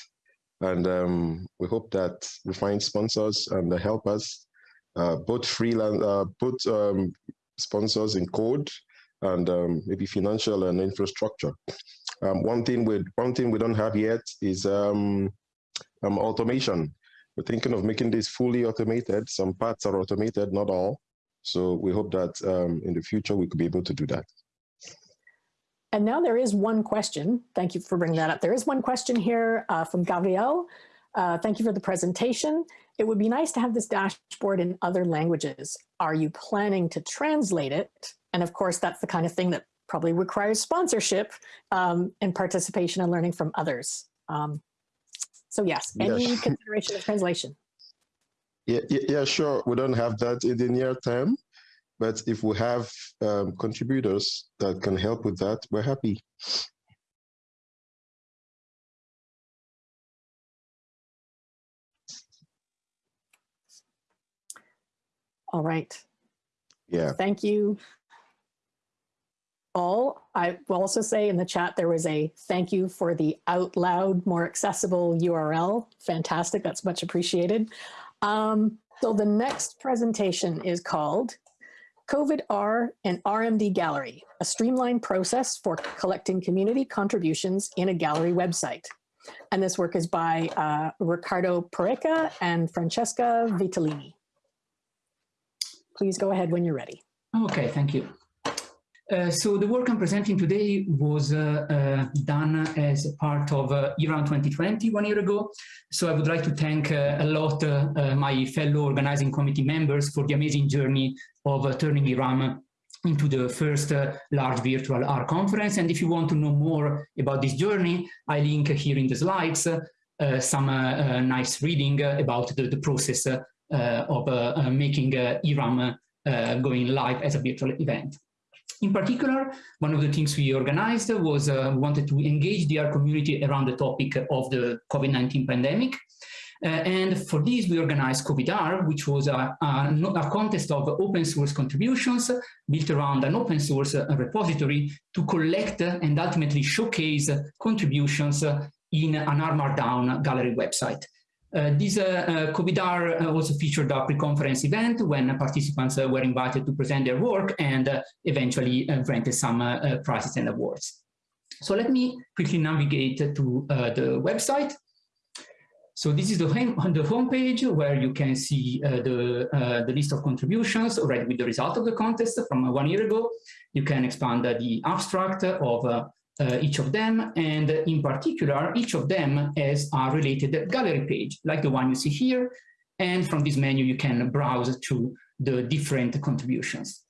And um, we hope that we find sponsors and help us, uh, both freelance, uh, both um, sponsors in code and um, maybe financial and infrastructure. Um, one thing we one thing we don't have yet is um, um, automation. We're thinking of making this fully automated. Some parts are automated, not all. So we hope that in the future we could be able to do that. And now there is one question. Thank you for bringing that up. There is one question here uh, from Gabriel. Uh, thank you for the presentation. It would be nice to have this dashboard in other languages. Are you planning to translate it? And of course, that's the kind of thing that probably requires sponsorship um, and participation and learning from others. Um, so yes, any yes. consideration of translation? Yeah, yeah, sure. We don't have that in the near term, but if we have um, contributors that can help with that, we're happy. All right. Yeah. Thank you all. I will also say in the chat, there was a thank you for the out loud, more accessible URL. Fantastic. That's much appreciated. Um, so the next presentation is called COVID-R and RMD Gallery, a streamlined process for collecting community contributions in a gallery website. And this work is by uh, Riccardo Porreca and Francesca Vitalini. Please go ahead when you're ready. Okay, thank you. Uh, so the work I'm presenting today was uh, uh, done as a part of uh, eRum 2020 one year ago. So I would like to thank uh, a lot uh, my fellow organizing committee members for the amazing journey of turning eRum into the first large virtual art conference. And if you want to know more about this journey, I link here in the slides some nice reading about the, the process of making eRum going live as a virtual event. In particular, one of the things we organized was uh, we wanted to engage the R community around the topic of the COVID-19 pandemic. Uh, and for this, we organized COVIDR, which was a, a, a, contest of open source contributions built around an open source uh, repository to collect and ultimately showcase contributions in an R Markdown gallery website. Uh, this uh, uh, COVIDR uh, also featured a pre-conference event when participants uh, were invited to present their work and uh, eventually granted some prizes and awards. So let me quickly navigate to the website. So this is the, home, the homepage where you can see the, the list of contributions already with the result of the contest from one year ago. You can expand the abstract of uh, each of them, and in particular, each of them has a related gallery page, like the one you see here, and from this menu you can browse to the different contributions.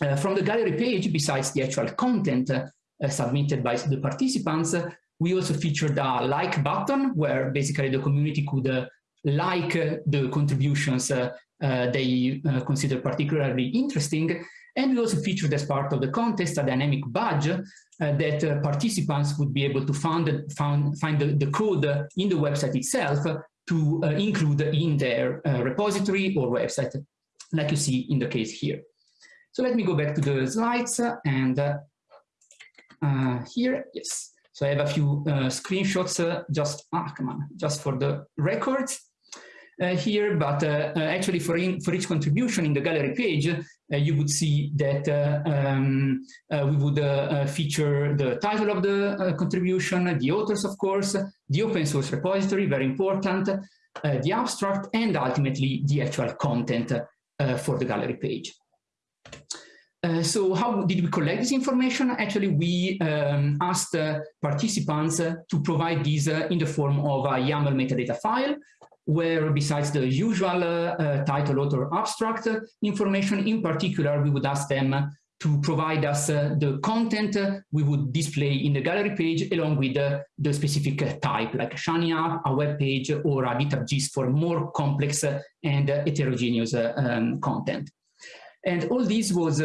Uh, from the gallery page, besides the actual content uh, submitted by the participants, we also featured a like button where basically the community could uh, like the contributions uh, uh, they consider particularly interesting and we also featured as part of the contest a dynamic badge uh, that uh, participants would be able to find, find, the, the, code in the website itself to uh, include in their uh, repository or website, like you see in the case here. So let me go back to the slides and uh, here, yes. So I have a few screenshots just, ah, come on, just for the records. Uh, here, but uh, actually for, in, for each contribution in the gallery page, you would see that um, we would feature the title of the contribution, the authors, of course, the open source repository, very important, the abstract, and ultimately the actual content for the gallery page. Uh, so how did we collect this information? Actually, we um, asked uh, participants uh, to provide these in the form of a YAML metadata file where besides the usual uh, title, author, abstract information, in particular, we would ask them to provide us uh, the content uh, we would display in the gallery page along with uh, the specific type like a Shiny app, a web page, or a GitHub gist for more complex and heterogeneous um, content. And all this was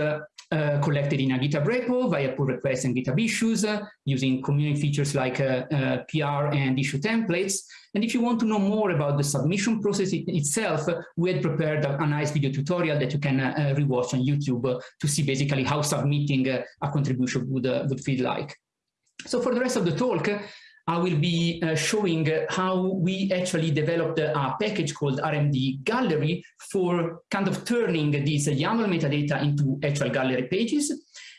uh, collected in a GitHub repo via pull requests and GitHub issues uh, using community features like uh, uh PR and issue templates. And if you want to know more about the submission process it itself, we had prepared a, a, nice video tutorial that you can rewatch on YouTube to see basically how submitting a contribution would, would feel like. So for the rest of the talk, I will be uh, showing how we actually developed a package called RMD Gallery for kind of turning these YAML metadata into actual gallery pages.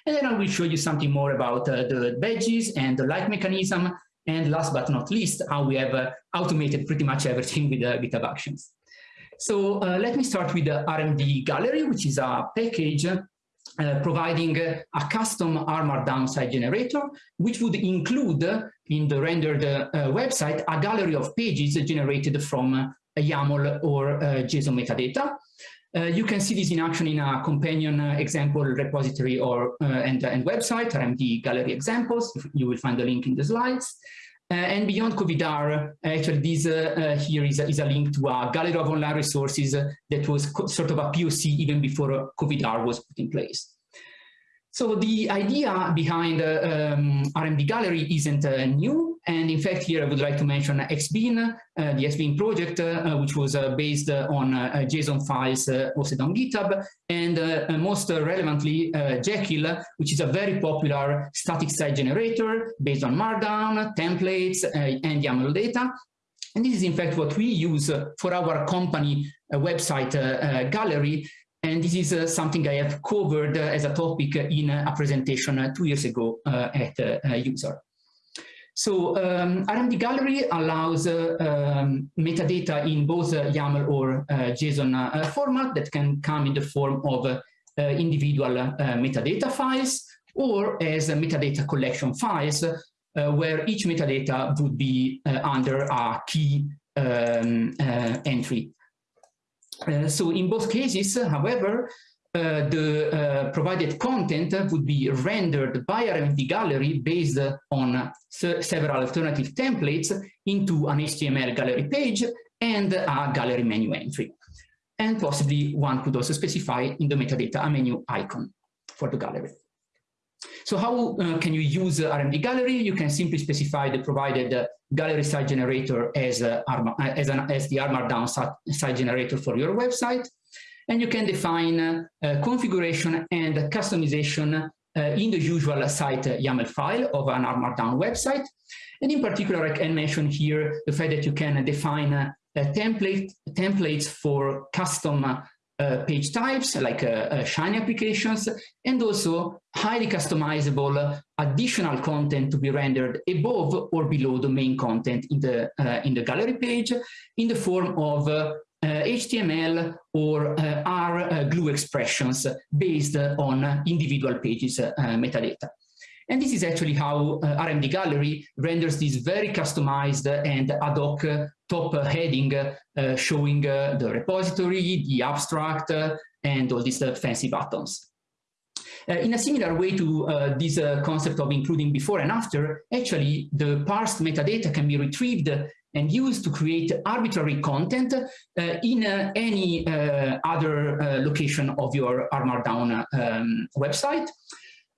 And then I will show you something more about uh, the badges and the like mechanism. And last but not least, how we have uh, automated pretty much everything with uh, GitHub Actions. So uh, let me start with the RMD Gallery, which is a package uh, providing a custom R Markdown site generator, which would include in the rendered uh, website a gallery of pages generated from a YAML or JSON metadata. Uh, you can see this in action in a companion uh, example repository or uh, and, and website, RMD gallery examples. You will find the link in the slides. Uh, and beyond COVIDR, actually this uh, uh, here is a, is a link to a gallery of online resources that was sort of a POC even before COVIDR was put in place. So the idea behind uh, um, RMD Gallery isn't uh, new. And in fact, here I would like to mention XBean, uh, the XBean project, uh, which was uh, based on uh, JSON files hosted on GitHub. And most relevantly, Jekyll, which is a very popular static site generator based on Markdown, templates, and YAML data. And this is in fact what we use for our company website gallery and this is uh, something I have covered uh, as a topic in a presentation uh, two years ago uh, at uh, user. So um, RMD Gallery allows um, metadata in both YAML or JSON format that can come in the form of individual metadata files or as a metadata collection files, where each metadata would be under a key um, entry. Uh, so in both cases, however, uh, the uh, provided content would be rendered by RMD Gallery based on several alternative templates into an HTML gallery page and a gallery menu entry. And possibly one could also specify in the metadata a menu icon for the gallery. So how uh, can you use RMD Gallery? You can simply specify the provided uh, gallery site generator as, uh, as, an, as the Markdown site generator for your website. And you can define uh, configuration and customization uh, in the usual site YAML file of an R Markdown website. And in particular, I can mention here the fact that you can define template, templates for custom uh, page types like uh, uh, Shiny applications, and also highly customizable additional content to be rendered above or below the main content in the, in the gallery page in the form of HTML or R glue expressions based on individual pages metadata. And this is actually how uh, RMD Gallery renders this very customized and ad hoc top heading uh, showing uh, the repository, the abstract, uh, and all these fancy buttons. Uh, in a similar way to uh, this uh, concept of including before and after, actually the parsed metadata can be retrieved and used to create arbitrary content in any other location of your R Markdown um, website.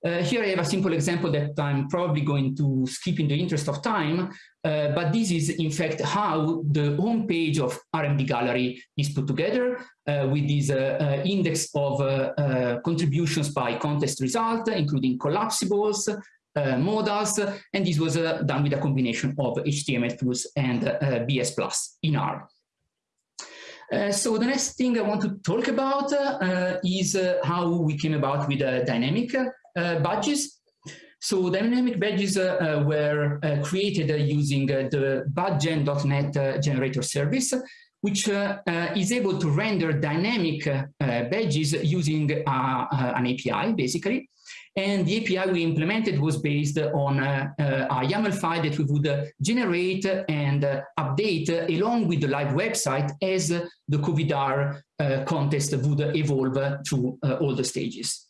Uh, here I have a simple example that I'm probably going to skip in the interest of time, uh, but this is in fact how the home page of RMD Gallery is put together uh, with this uh, uh, index of uh, contributions by contest result, including collapsibles, modals, and this was done with a combination of htmltools and BS Plus in R. Uh, so the next thing I want to talk about uh, is uh, how we came about with a dynamic badges. So dynamic badges were created using the badgen.net generator service, which uh, uh, is able to render dynamic uh, badges using an API, basically. And the API we implemented was based on uh, a YAML file that we would uh, generate and uh, update along with the live website as the COVIDR contest would evolve through all the stages.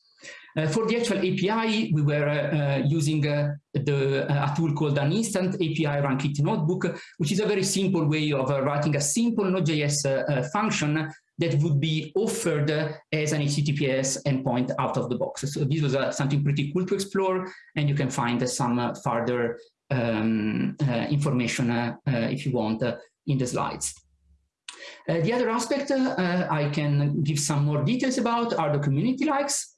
Uh, for the actual API, we were uh, using uh, the, a tool called an instant API RunKit notebook, which is a very simple way of writing a simple Node.js function that would be offered as an HTTPS endpoint out of the box. So this was uh, something pretty cool to explore, and you can find some uh, further um, uh, information uh, uh, if you want uh, in the slides. the other aspect I can give some more details about are the community likes.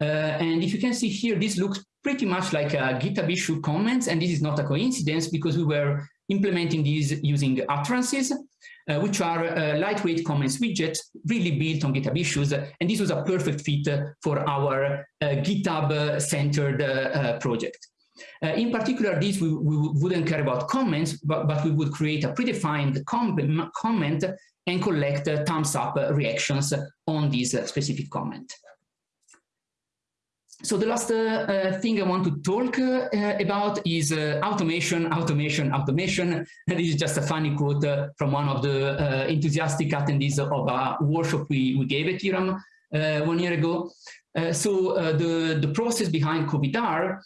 And if you can see here, this looks pretty much like a GitHub issue comments, and this is not a coincidence because we were implementing these using utterances uh, which are uh, lightweight comments widgets really built on GitHub issues. And this was a perfect fit for our uh, GitHub-centered uh, project. Uh, in particular, this we, we, wouldn't care about comments, but, but we would create a predefined com comment and collect thumbs up reactions on this specific comment. So the last uh, uh, thing I want to talk uh, about is uh, automation, automation, automation. this is just a funny quote uh, from one of the uh, enthusiastic attendees of a workshop we, we gave at eRum one year ago. so the, the process behind COVIDR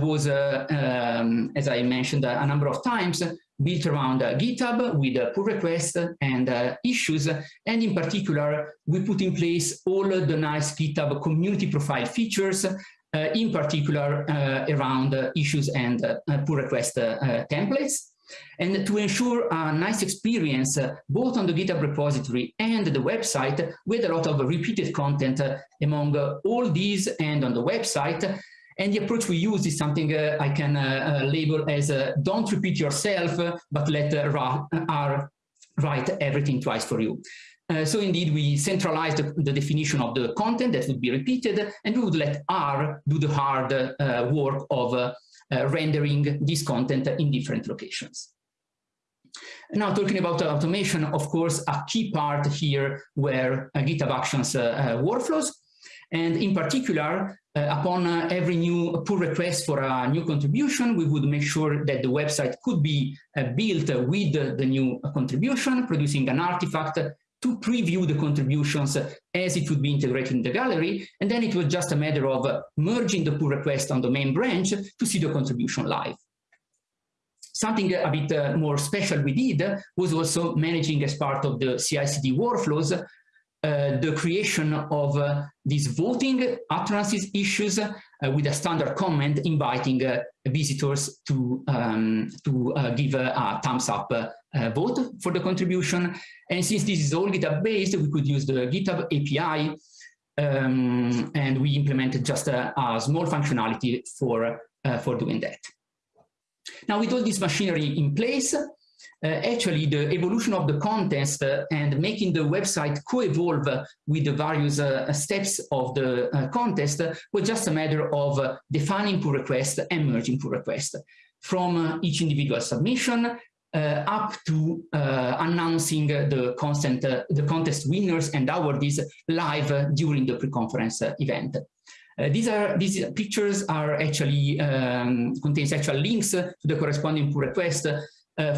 was, um, as I mentioned a number of times, built around uh, GitHub with uh, pull requests and uh, issues. And in particular, we put in place all the nice GitHub community profile features, uh, in particular uh, around uh, issues and pull request templates. And to ensure a nice experience, both on the GitHub repository and the website, with a lot of repeated content among all these and on the website, and the approach we use is something uh, I can uh, uh label as uh, don't repeat yourself, but let R write everything twice for you. Uh, so indeed, we centralized the, the, definition of the content that would be repeated, and we would let R do the hard uh, work of uh, rendering this content in different locations. Now, talking about automation, of course, a key part here were GitHub Actions workflows. And in particular, uh, upon uh, every new pull request for a new contribution, we would make sure that the website could be uh, built with the new contribution, producing an artifact to preview the contributions as it would be integrated in the gallery. And then it was just a matter of merging the pull request on the main branch to see the contribution live. Something a bit uh, more special we did was also managing as part of the CI/CD workflows uh, the creation of uh, these voting utterances issues uh, with a standard comment inviting uh, visitors to um, to uh, give a, thumbs up vote for the contribution. And since this is all GitHub based, we could use the GitHub API um, and we implemented just a, a small functionality for, for doing that. Now with all this machinery in place, uh, actually the evolution of the contest uh, and making the website co-evolve with the various uh, steps of the uh, contest was just a matter of uh, defining pull request and merging pull request from uh, each individual submission up to announcing the consent, the contest winners and awardees live during the pre-conference event. Uh, these are these pictures are actually um, contains actual links to the corresponding pull request uh,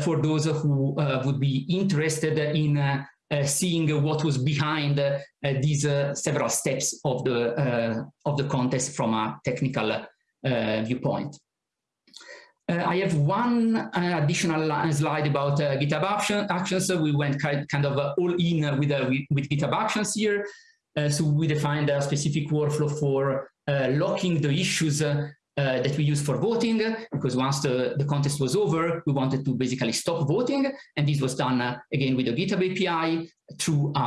for those who uh, would be interested in uh, uh, seeing what was behind uh, these several steps of the of the contest from a technical viewpoint. I have one additional slide about GitHub action, Actions. We went kind of all in with, with GitHub Actions here. Uh, so we defined a specific workflow for uh, locking the issues uh, that we use for voting, because once the, the contest was over, we wanted to basically stop voting. And this was done uh, again with the GitHub API through a,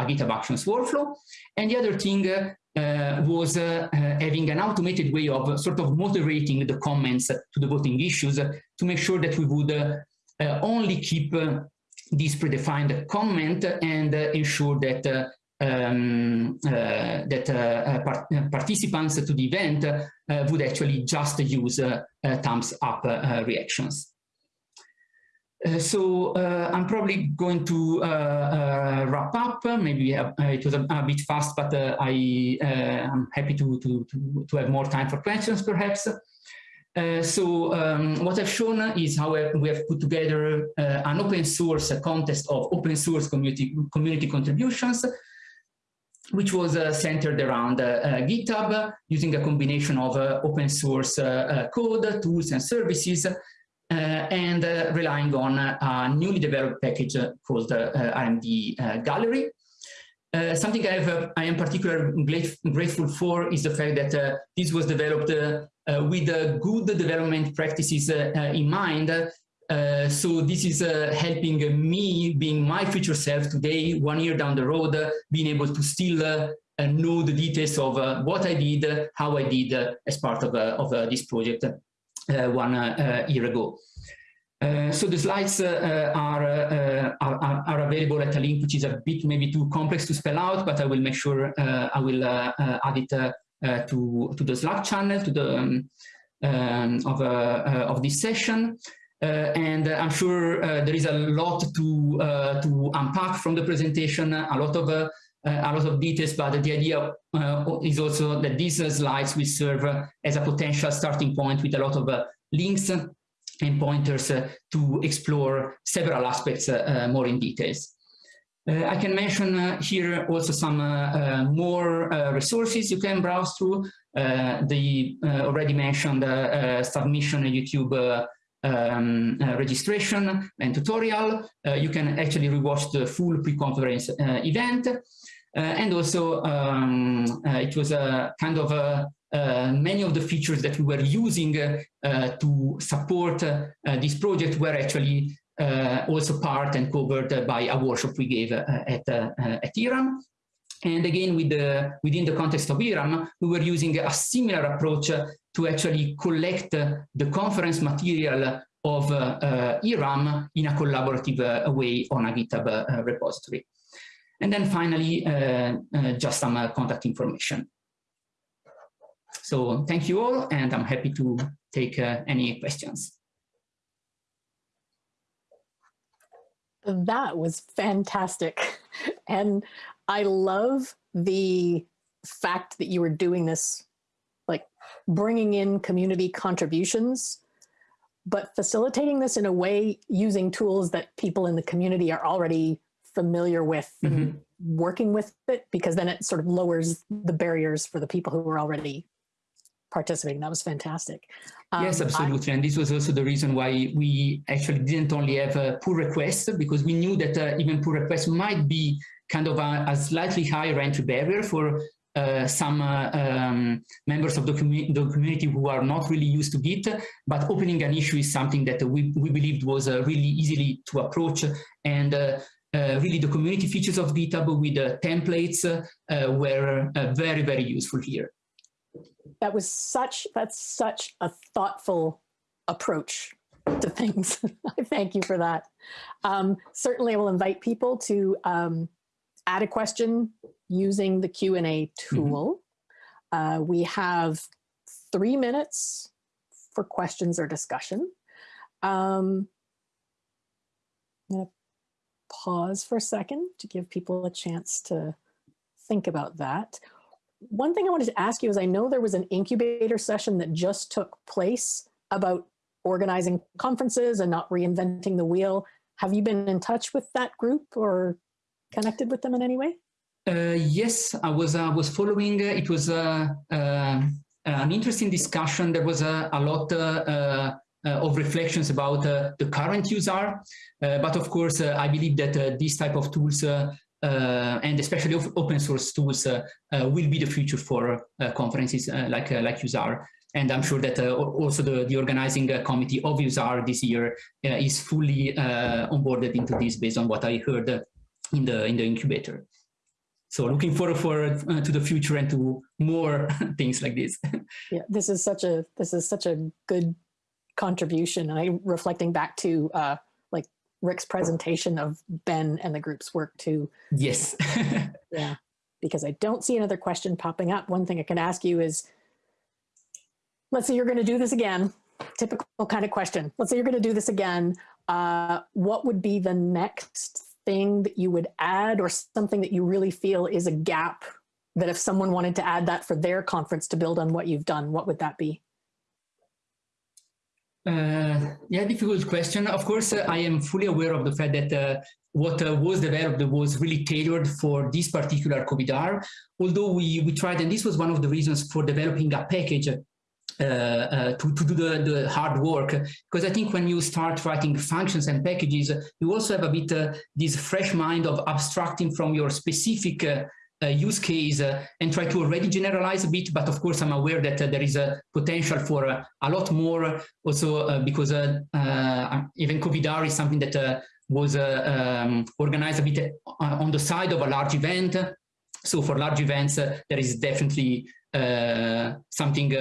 a GitHub Actions workflow. And the other thing uh, was uh, having an automated way of sort of moderating the comments to the voting issues to make sure that we would only keep this predefined comment and ensure that um, uh, that uh, uh part participants to the event uh, would actually just use uh, thumbs up reactions. so I'm probably going to wrap up. Maybe it was a, a, bit fast, but I am happy to, to, to, to have more time for questions, perhaps. Uh, so um, what I've shown is how we have put together uh, an open source contest of open source community, community contributions which was uh, centered around uh, uh, GitHub using a combination of open source code, tools, and services, and relying on a newly developed package called the RMD Gallery. Uh, something I, have, I am particularly grateful for is the fact that uh, this was developed uh, with good development practices in mind uh, so this is uh, helping me being my future self today, one year down the road, uh, being able to still uh, uh, know the details of uh, what I did, uh, how I did uh, as part of, of this project one year ago. so the slides are, are, are, available at a link which is a bit maybe too complex to spell out, but I will make sure I will add it to, to the Slack channel to the um, um, of, of this session. Uh, and I'm sure uh, there is a lot to uh, to unpack from the presentation, a lot of uh, uh, a lot of details, but the idea uh, is also that these slides will serve as a potential starting point with a lot of links and pointers to explore several aspects more in details. Uh, I can mention uh, here also some uh, more resources you can browse through. the already mentioned submission YouTube um, uh, registration and tutorial. Uh, you can actually rewatch the full pre-conference uh, event. Uh, and also, um, uh, it was a kind of a, many of the features that we were using to support this project were actually also part and covered by a workshop we gave at, at eRum. And again, with the, within the context of eRum, we were using a similar approach to actually collect the conference material of uh, eRum in a collaborative uh, way on a GitHub uh, repository. And then finally, just some contact information. So thank you all, and I'm happy to take any questions. That was fantastic. And I love the fact that you were doing this like bringing in community contributions, but facilitating this in a way using tools that people in the community are already familiar with Mhm. working with it, because then it sort of lowers the barriers for the people who are already participating. That was fantastic. Yes, Um, I- absolutely. And this was also the reason why we actually didn't only have a pull request, because we knew that uh, even pull requests might be kind of a, a slightly higher entry barrier for uh, some uh, um, members of the, commu the, community who are not really used to Git, but opening an issue is something that we, we believed was uh, really easily to approach. And uh, uh, really the community features of GitHub with the templates uh, were uh, very, very useful here. that was such that's such a thoughtful approach to things i thank you for that um, certainly i will invite people to um, add a question using the q&a tool. Uh, we have three minutes for questions or discussion. Um, i'm going to pause for a second to give people a chance to think about that. One thing I wanted to ask you is I know there was an incubator session that just took place about organizing conferences and not reinventing the wheel. Have you been in touch with that group or connected with them in any way? Uh, yes, I was uh, was following. Uh, it was uh, um, uh, an interesting discussion. There was a, a lot uh, uh, of reflections about the current user, but of course, I believe that this type of tools uh, and especially open source tools uh, uh, will be the future for conferences like like UseR. And I'm sure that also the, the organizing committee of UseR this year is fully onboarded into this based on what I heard in the in the incubator. So looking forward for uh, to the future and to more things like this. yeah, this is such a this is such a good contribution. And I reflecting back to uh, like Rick's presentation of Ben and the group's work too. Yes. yeah, because I don't see another question popping up. One thing I can ask you is, let's say you're going to do this again. Typical kind of question. Let's say you're going to do this again. Uh, what would be the next thing that you would add or something that you really feel is a gap that if someone wanted to add that for their conference to build on what you've done, what would that be? Uh, yeah, difficult question. Of course, uh, I am fully aware of the fact that uh, what uh, was developed was really tailored for this particular COVIDR, although we, we tried, and this was one of the reasons for developing a package Uh, uh, to, to do the, the hard work. Because I think when you start writing functions and packages, you also have a bit uh, this fresh mind of abstracting from your specific uh, use case uh, and try to already generalize a bit, but of course I'm aware that uh, there is a potential for a lot more also because even COVIDR is something that was um, organized a bit on the side of a large event. So for large events, there is definitely something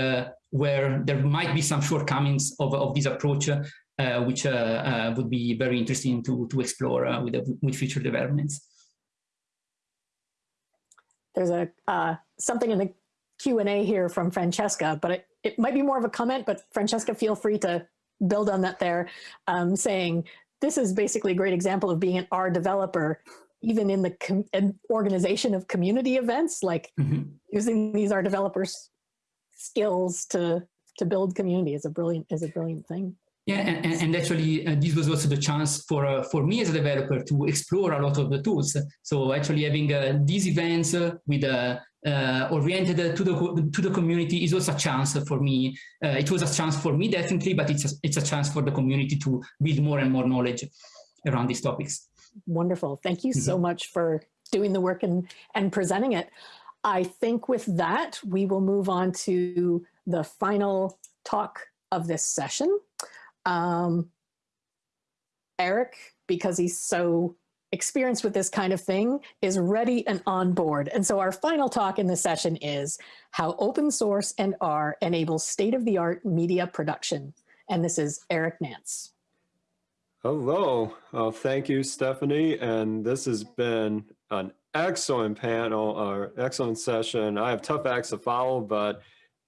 where there might be some shortcomings of, of this approach, uh, which uh, uh, would be very interesting to, to explore with, with future developments there's a uh, something in the Q&A here from Francesca, but it, it might be more of a comment, but Francesca, feel free to build on that there, um, saying this is basically a great example of being an R developer, even in the organization of community events, like mm -hmm. using these R developers skills to to build community is a brilliant is a brilliant thing. Yeah, and, and actually, uh, this was also the chance for uh, for me as a developer to explore a lot of the tools. So actually, having uh, these events uh, with uh, uh, oriented to the to the community is also a chance for me. it was a chance for me definitely, but it's a, it's a chance for the community to build more and more knowledge around these topics. Wonderful. Thank you so mm-hmm. much for doing the work and and presenting it. I think with that, we will move on to the final talk of this session. Um, Eric, because he's so experienced with this kind of thing, is ready and on board. And so our final talk in this session is how open source and R enables state-of-the-art media production. And this is Eric Nance. Hello, uh, thank you, Stephanie. And this has been an excellent panel or excellent session. I have tough acts to follow, but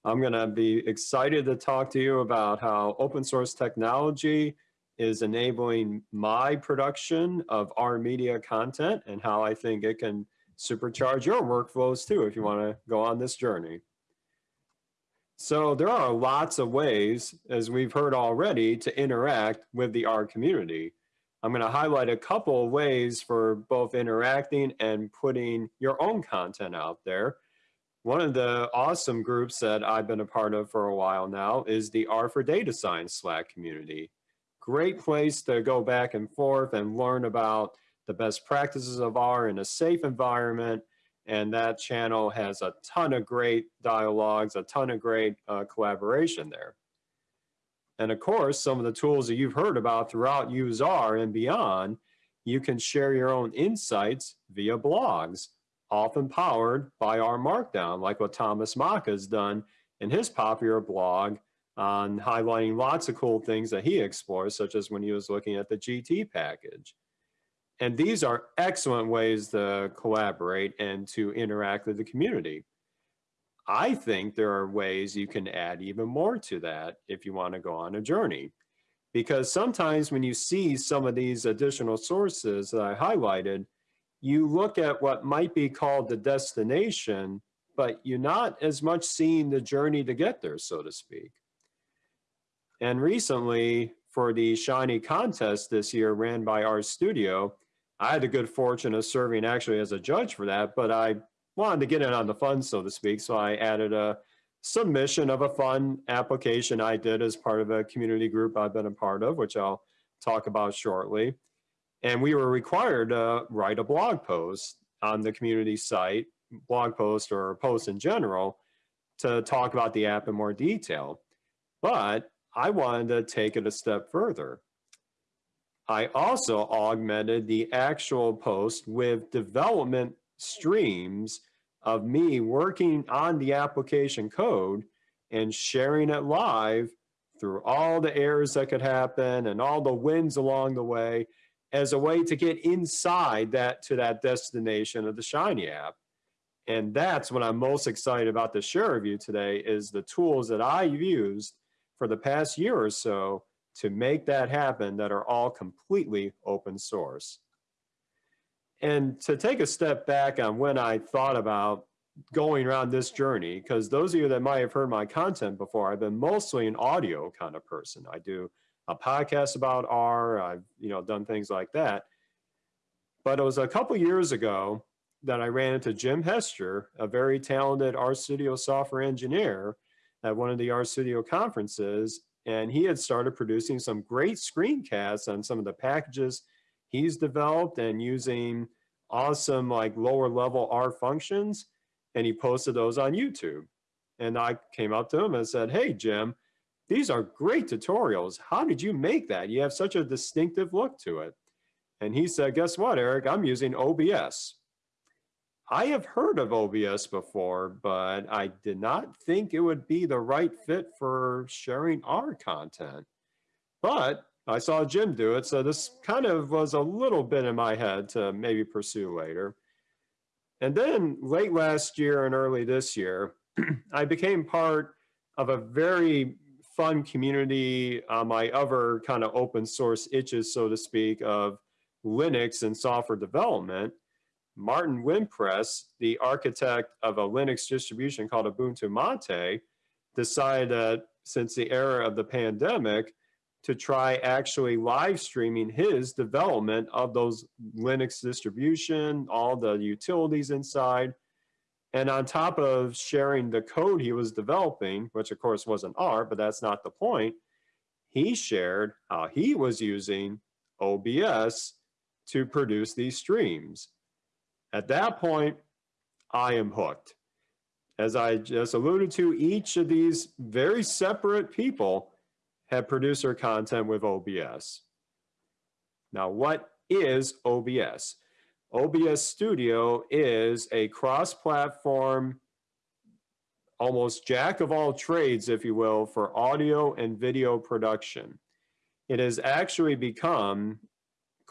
I'm going to be excited to talk to you about how open source technology is enabling my production of R media content and how I think it can supercharge your workflows too if you want to go on this journey. So there are lots of ways, as we've heard already, to interact with the R community. I'm going to highlight a couple of ways for both interacting and putting your own content out there. One of the awesome groups that I've been a part of for a while now is the R for Data Science Slack community. Great place to go back and forth and learn about the best practices of R in a safe environment and that channel has a ton of great dialogues, a ton of great uh, collaboration there. And of course, some of the tools that you've heard about throughout UseR and beyond, you can share your own insights via blogs, often powered by R Markdown, like what Thomas Mock has done in his popular blog on highlighting lots of cool things that he explores, such as when he was looking at the GT package. And these are excellent ways to collaborate and to interact with the community. I think there are ways you can add even more to that if you want to go on a journey. Because sometimes when you see some of these additional sources that I highlighted, you look at what might be called the destination, but you're not as much seeing the journey to get there, so to speak. And recently, for the Shiny contest this year ran by RStudio, I had the good fortune of serving actually as a judge for that, but I wanted to get in on the fun, so to speak. So I added a submission of a fun application I did as part of a community group I've been a part of, which I'll talk about shortly. And we were required to write a blog post on the community site, blog post or post in general, to talk about the app in more detail. But I wanted to take it a step further. I also augmented the actual post with development streams of me working on the application code and sharing it live through all the errors that could happen and all the wins along the way as a way to get inside that to that destination of the Shiny app. And that's what I'm most excited about to share with you today is the tools that I've used for the past year or so to make that happen that are all completely open source. And to take a step back on when I thought about going around this journey, because those of you that might have heard my content before, I've been mostly an audio kind of person. I do a podcast about R, I've you know done things like that. But it was a couple years ago that I ran into Jim Hester, a very talented RStudio software engineer at one of the RStudio conferences, and he had started producing some great screencasts on some of the packages he's developed and using awesome like lower level R functions. And he posted those on YouTube. And I came up to him and said, hey, Jim, these are great tutorials. How did you make that? You have such a distinctive look to it. And he said, guess what, Eric? I'm using OBS. I have heard of OBS before, but I did not think it would be the right fit for sharing our content. But I saw Jim do it, so this kind of was a little bit in my head to maybe pursue later. And then late last year and early this year, I became part of a very fun community on my other kind of open source itches, so to speak, of Linux and software development. Martin Wimpress, the architect of a Linux distribution called Ubuntu Mate, decided that since the era of the pandemic, to try actually live streaming his development of those Linux distribution, all the utilities inside. And on top of sharing the code he was developing, which of course wasn't R, but that's not the point, he shared how he was using OBS to produce these streams. At that point, I am hooked. As I just alluded to, each of these very separate people have producer content with OBS. Now, what is OBS? OBS Studio is a cross-platform, almost jack of all trades, if you will, for audio and video production. It has actually become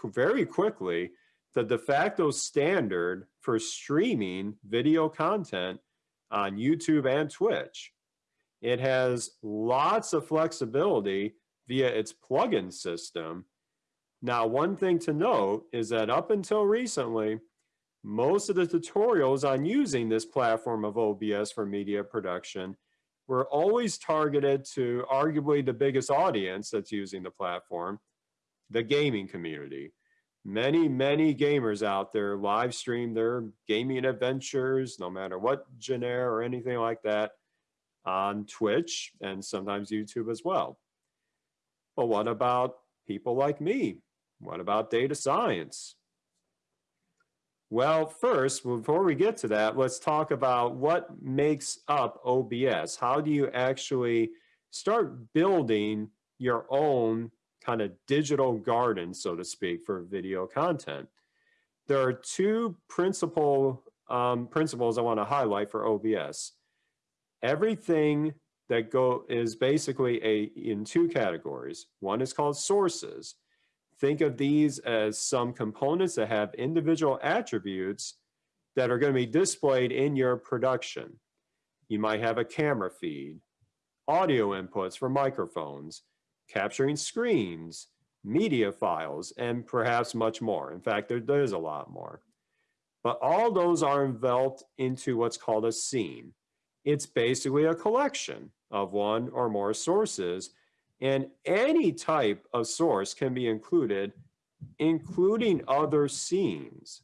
very quickly the de facto standard for streaming video content on YouTube and Twitch. It has lots of flexibility via its plugin system. Now, one thing to note is that up until recently, most of the tutorials on using this platform of OBS for media production we're always targeted to arguably the biggest audience that's using the platform, the gaming community. Many, many gamers out there live stream their gaming adventures, no matter what genre or anything like that, on Twitch and sometimes YouTube as well. But what about people like me? What about data science? Well, first, before we get to that, let's talk about what makes up OBS. How do you actually start building your own kind of digital garden, so to speak, for video content? There are two principal um, principles I want to highlight for OBS. Everything that go is basically a in two categories. One is called sources. Think of these as some components that have individual attributes that are going to be displayed in your production. You might have a camera feed, audio inputs for microphones, capturing screens, media files, and perhaps much more. In fact, there, there's a lot more. But all those are enveloped into what's called a scene. It's basically a collection of one or more sources and any type of source can be included, including other scenes.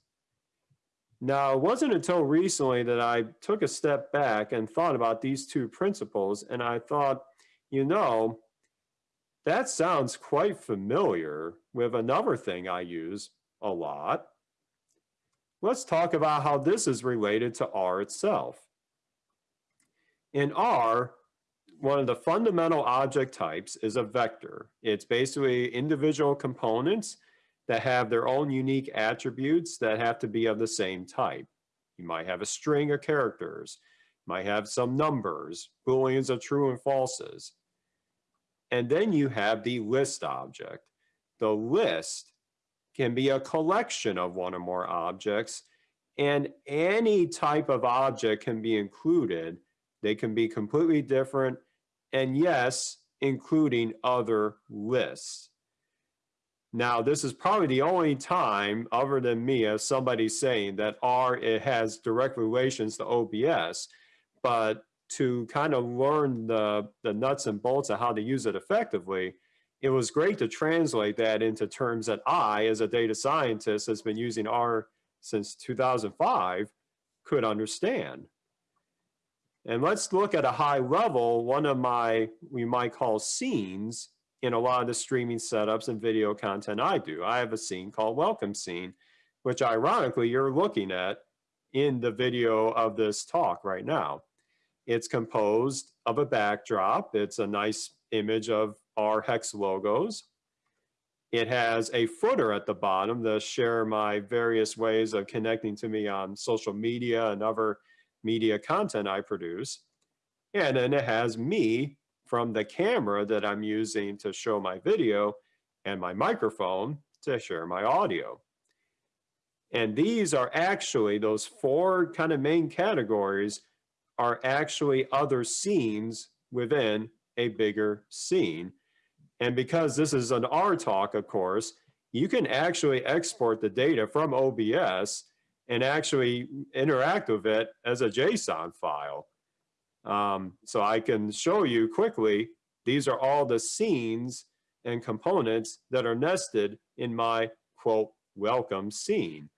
Now, it wasn't until recently that I took a step back and thought about these two principles, and I thought, you know, that sounds quite familiar with another thing I use a lot. Let's talk about how this is related to R itself. In R, one of the fundamental object types is a vector. It's basically individual components that have their own unique attributes that have to be of the same type. You might have a string of characters, might have some numbers, booleans of true and falses. And then you have the list object. The list can be a collection of one or more objects, and any type of object can be included. They can be completely different and yes, including other lists. Now, this is probably the only time, other than me, as somebody saying that R it has direct relations to OBS, but to kind of learn the, the nuts and bolts of how to use it effectively, it was great to translate that into terms that I, as a data scientist that's been using R since 2005, could understand. And let's look at a high level, one of my, we might call scenes in a lot of the streaming setups and video content I do. I have a scene called welcome scene, which ironically you're looking at in the video of this talk right now. It's composed of a backdrop. It's a nice image of our hex logos. It has a footer at the bottom to share my various ways of connecting to me on social media and other media content I produce. And then it has me from the camera that I'm using to show my video and my microphone to share my audio. And these are actually, those four kind of main categories are actually other scenes within a bigger scene. And because this is an R talk, of course, you can actually export the data from OBS and actually interact with it as a JSON file. Um, so I can show you quickly, these are all the scenes and components that are nested in my quote, welcome scene.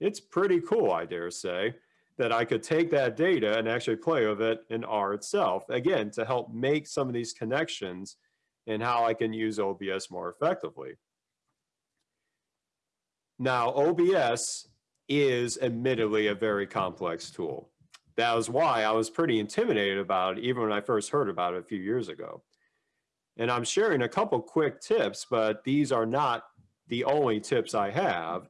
It's pretty cool, I dare say, that I could take that data and actually play with it in R itself, again, to help make some of these connections and how I can use OBS more effectively. Now, OBS is admittedly a very complex tool. That was why I was pretty intimidated about it even when I first heard about it a few years ago. And I'm sharing a couple quick tips, but these are not the only tips I have.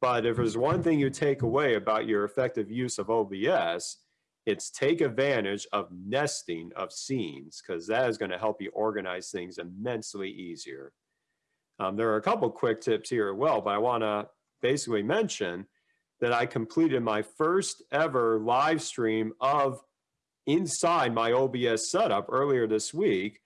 But if there's one thing you take away about your effective use of OBS, it's take advantage of nesting of scenes because that is going to help you organize things immensely easier. Um, there are a couple quick tips here as well, but I want to basically mention that I completed my first ever live stream of inside my OBS setup earlier this week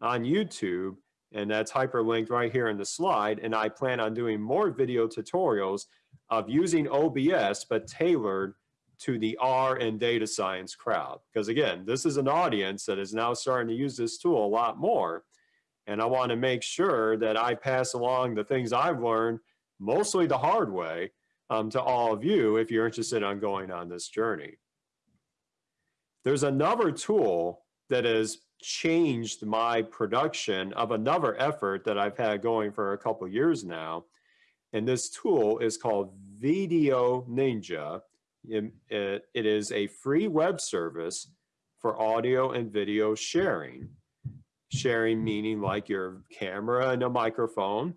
on YouTube. And that's hyperlinked right here in the slide. And I plan on doing more video tutorials of using OBS, but tailored to the R and data science crowd. Because again, this is an audience that is now starting to use this tool a lot more. And I want to make sure that I pass along the things I've learned, mostly the hard way, um, to all of you if you're interested on going on this journey. There's another tool that has changed my production of another effort that I've had going for a couple years now. And this tool is called VDO.Ninja. It, it, it is a free web service for audio and video sharing. Sharing meaning like your camera and a microphone,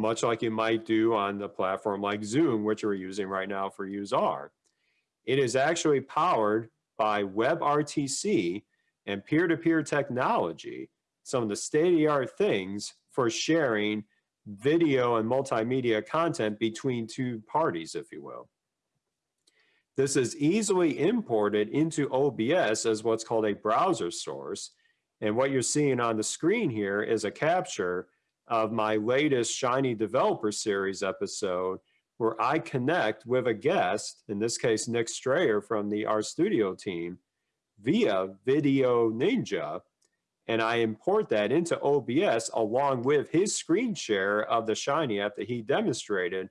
much like you might do on the platform like Zoom, which we're using right now for UseR. It is actually powered by WebRTC and peer-to-peer -peer technology, some of the state-of-the-art things for sharing video and multimedia content between two parties, if you will. This is easily imported into OBS as what's called a browser source. And what you're seeing on the screen here is a capture of my latest Shiny Developer Series episode where I connect with a guest, in this case, Nick Strayer from the RStudio team, via VDO.Ninja, and I import that into OBS along with his screen share of the Shiny app that he demonstrated.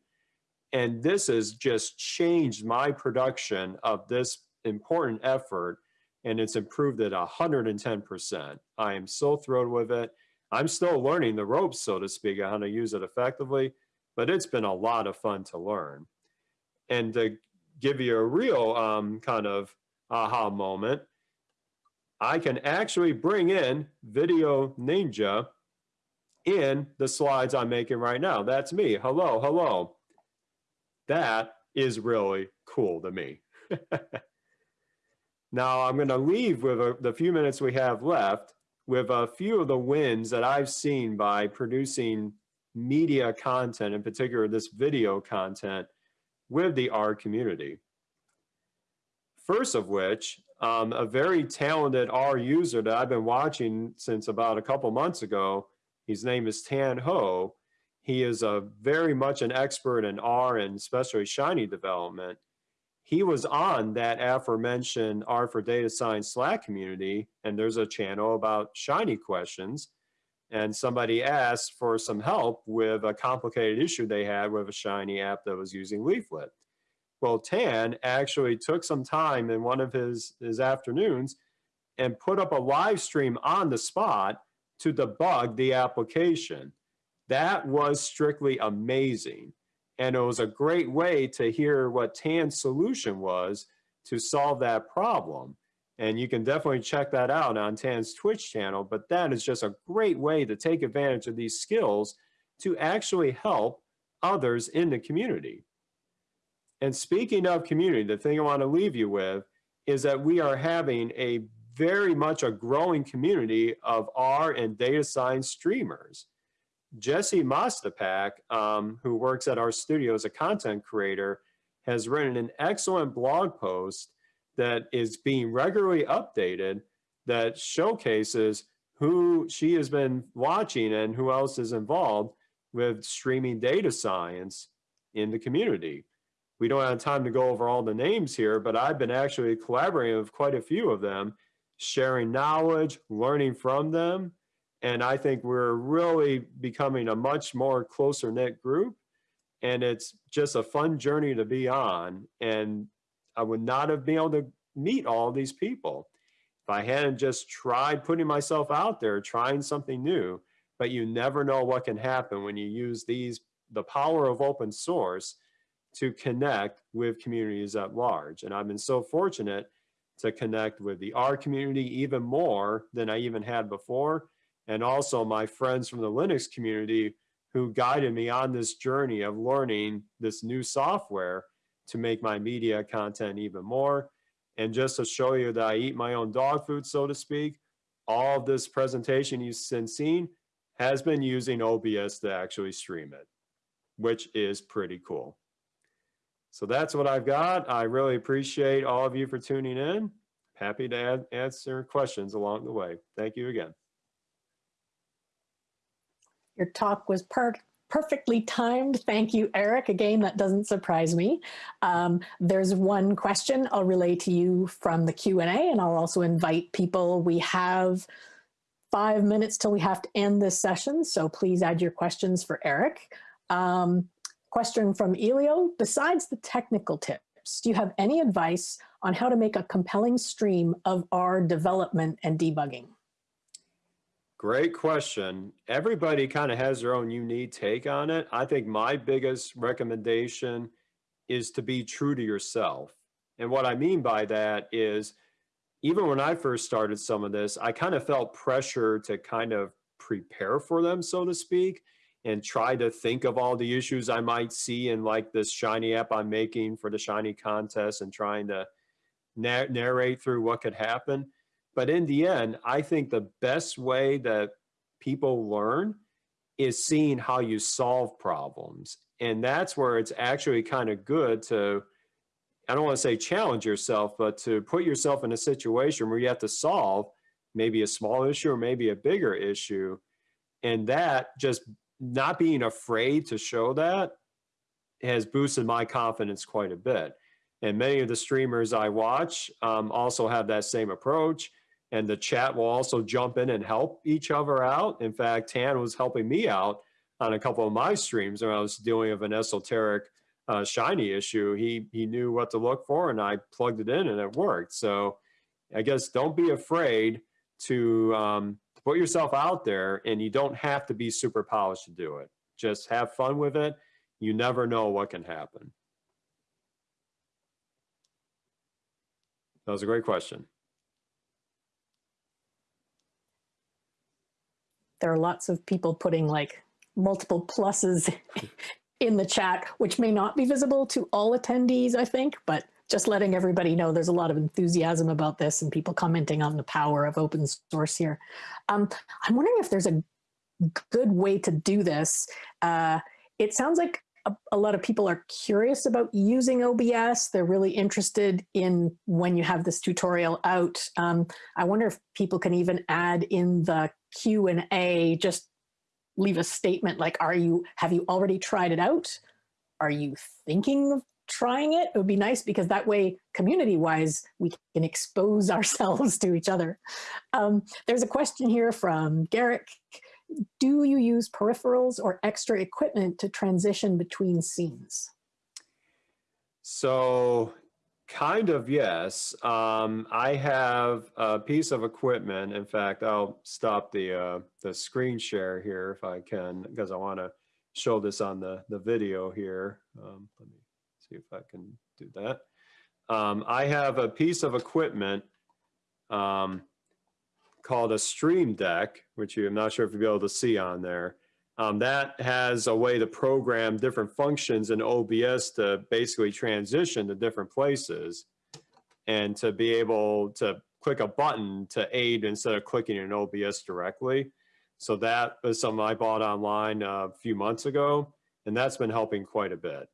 And this has just changed my production of this important effort and it's improved it 110%. I am so thrilled with it. I'm still learning the ropes, so to speak, on how to use it effectively, but it's been a lot of fun to learn. And to give you a real um, kind of aha moment, I can actually bring in Video Ninja in the slides I'm making right now. That's me. Hello, hello. That is really cool to me. now I'm going to leave with a, the few minutes we have left with a few of the wins that I've seen by producing media content, in particular this video content, with the R community. First of which um, a very talented R user that I've been watching since about a couple months ago. His name is Tan Ho. He is a very much an expert in R and especially Shiny development. He was on that aforementioned R for Data Science Slack community, and there's a channel about Shiny questions. And somebody asked for some help with a complicated issue they had with a Shiny app that was using Leaflet. Well, Tan actually took some time in one of his, his afternoons and put up a live stream on the spot to debug the application. That was strictly amazing. And it was a great way to hear what Tan's solution was to solve that problem. And you can definitely check that out on Tan's Twitch channel, but that is just a great way to take advantage of these skills to actually help others in the community. And speaking of community, the thing I want to leave you with is that we are having a very much a growing community of R and data science streamers. Jesse Mostipak, um, who works at RStudio as a content creator, has written an excellent blog post that is being regularly updated that showcases who she has been watching and who else is involved with streaming data science in the community we don't have time to go over all the names here, but I've been actually collaborating with quite a few of them, sharing knowledge, learning from them. And I think we're really becoming a much more closer knit group. And it's just a fun journey to be on. And I would not have been able to meet all these people if I hadn't just tried putting myself out there, trying something new. But you never know what can happen when you use these, the power of open source to connect with communities at large. And I've been so fortunate to connect with the R community even more than I even had before. And also my friends from the Linux community who guided me on this journey of learning this new software to make my media content even more. And just to show you that I eat my own dog food, so to speak, all of this presentation you've seen has been using OBS to actually stream it, which is pretty cool. So that's what I've got. I really appreciate all of you for tuning in. Happy to answer questions along the way. Thank you again. Your talk was per perfectly timed. Thank you, Eric. Again, that doesn't surprise me. Um, there's one question I'll relay to you from the Q&A, and I'll also invite people. We have five minutes till we have to end this session, so please add your questions for Eric. Um, question from Elio, besides the technical tips, do you have any advice on how to make a compelling stream of R development and debugging? Great question. Everybody kind of has their own unique take on it. I think my biggest recommendation is to be true to yourself. And what I mean by that is, even when I first started some of this, I kind of felt pressure to kind of prepare for them, so to speak, and try to think of all the issues I might see in like this Shiny app I'm making for the Shiny contest and trying to narrate through what could happen. But in the end, I think the best way that people learn is seeing how you solve problems. And that's where it's actually kind of good to, I don't want to say challenge yourself, but to put yourself in a situation where you have to solve maybe a small issue or maybe a bigger issue. And that just not being afraid to show that has boosted my confidence quite a bit. And many of the streamers I watch um, also have that same approach and the chat will also jump in and help each other out. In fact, Tan was helping me out on a couple of my streams when I was doing with an esoteric uh, shiny issue. He he knew what to look for, and I plugged it in, and it worked. So I guess don't be afraid to, um, to put yourself out there, and you don't have to be super polished to do it. Just have fun with it. You never know what can happen. That was a great question. There are lots of people putting like multiple pluses in the chat, which may not be visible to all attendees, I think, but just letting everybody know there's a lot of enthusiasm about this and people commenting on the power of open source here. Um, I'm wondering if there's a good way to do this. Uh, it sounds like a, a, lot of people are curious about using OBS. They're really interested in when you have this tutorial out. Um, I wonder if people can even add in the Q and A, just leave a statement like, are you, have you already tried it out? Are you thinking of trying it? It would be nice because that way, community wise, we can expose ourselves to each other. Um, there's a question here from Garrick. Do you use peripherals or extra equipment to transition between scenes? So Kind of, yes. Um, I have a piece of equipment. In fact, I'll stop the uh, the screen share here if I can, because I want to show this on the, the video here. Um, let me see if I can do that. Um, I have a piece of equipment um, called a Stream Deck, which I'm not sure if you'll be able to see on there. Um, that has a way to program different functions in OBS to basically transition to different places and to be able to click a button to aid instead of clicking in OBS directly. So that was something I bought online a few months ago, and that's been helping quite a bit.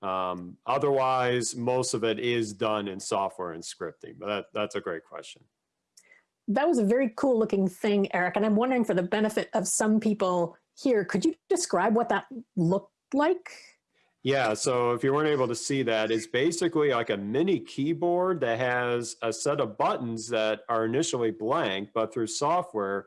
Um, otherwise, most of it is done in software and scripting, but that, that's a great question. That was a very cool looking thing, Eric. And I'm wondering for the benefit of some people here. Could you describe what that looked like? Yeah, so if you weren't able to see that, it's basically like a mini keyboard that has a set of buttons that are initially blank, but through software,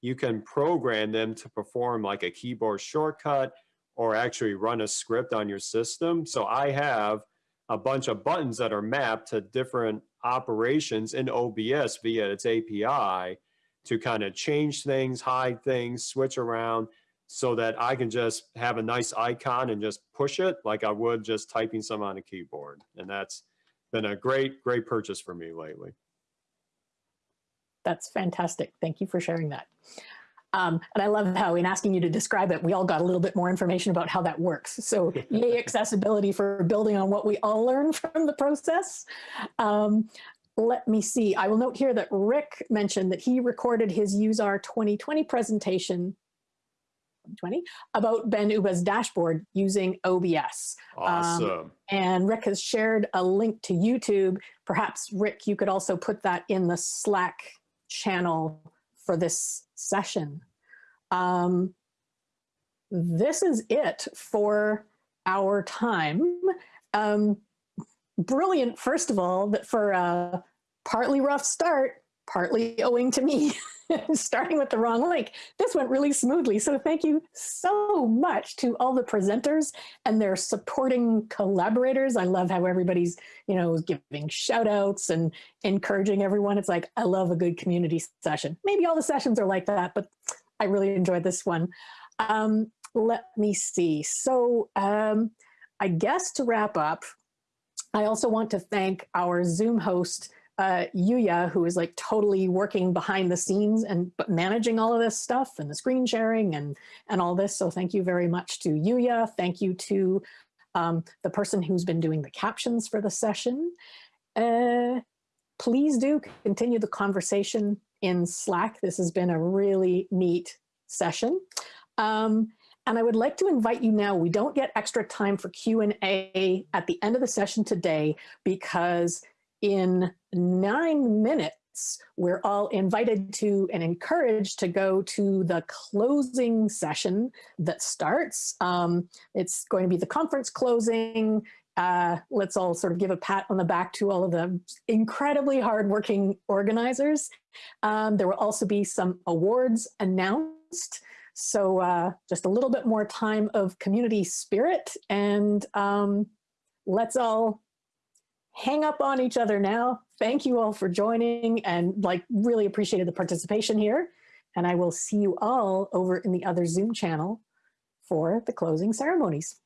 you can program them to perform like a keyboard shortcut or actually run a script on your system. So I have a bunch of buttons that are mapped to different operations in OBS via its API to kind of change things, hide things, switch around so that I can just have a nice icon and just push it like I would just typing some on a keyboard. And that's been a great, great purchase for me lately. That's fantastic. Thank you for sharing that. Um, and I love how in asking you to describe it, we all got a little bit more information about how that works. So yay accessibility for building on what we all learn from the process. Um, let me see. I will note here that Rick mentioned that he recorded his UseR 2020 presentation 2020 about Ben Ubah's dashboard using OBS. Um, awesome. Um, and Rick has shared a link to YouTube. Perhaps Rick, you could also put that in the Slack channel for this session. Um, this is it for our time. Um, brilliant, first of all, that for a partly rough start, partly owing to me starting with the wrong link. This went really smoothly. So thank you so much to all the presenters and their supporting collaborators. I love how everybody's, you know, giving shout outs and encouraging everyone. It's like, I love a good community session. Maybe all the sessions are like that, but I really enjoyed this one. Um, let me see. So um, I guess to wrap up, I also want to thank our Zoom host, uh, Yuya, who is like totally working behind the scenes and managing all of this stuff and the screen sharing and, and all this. So thank you very much to Yuya. Thank you to um, the person who's been doing the captions for the session. Uh, please do continue the conversation in Slack. This has been a really neat session. Um, and I would like to invite you now, we don't get extra time for Q&A at the end of the session today because in nine minutes, we're all invited to and encouraged to go to the closing session that starts. Um, it's going to be the conference closing. Uh, let's all sort of give a pat on the back to all of the incredibly hardworking organizers. Um, there will also be some awards announced. So uh, just a little bit more time of community spirit and um, let's all hang up on each other now. Thank you all for joining and like really appreciated the participation here. And I will see you all over in the other Zoom channel for the closing ceremonies.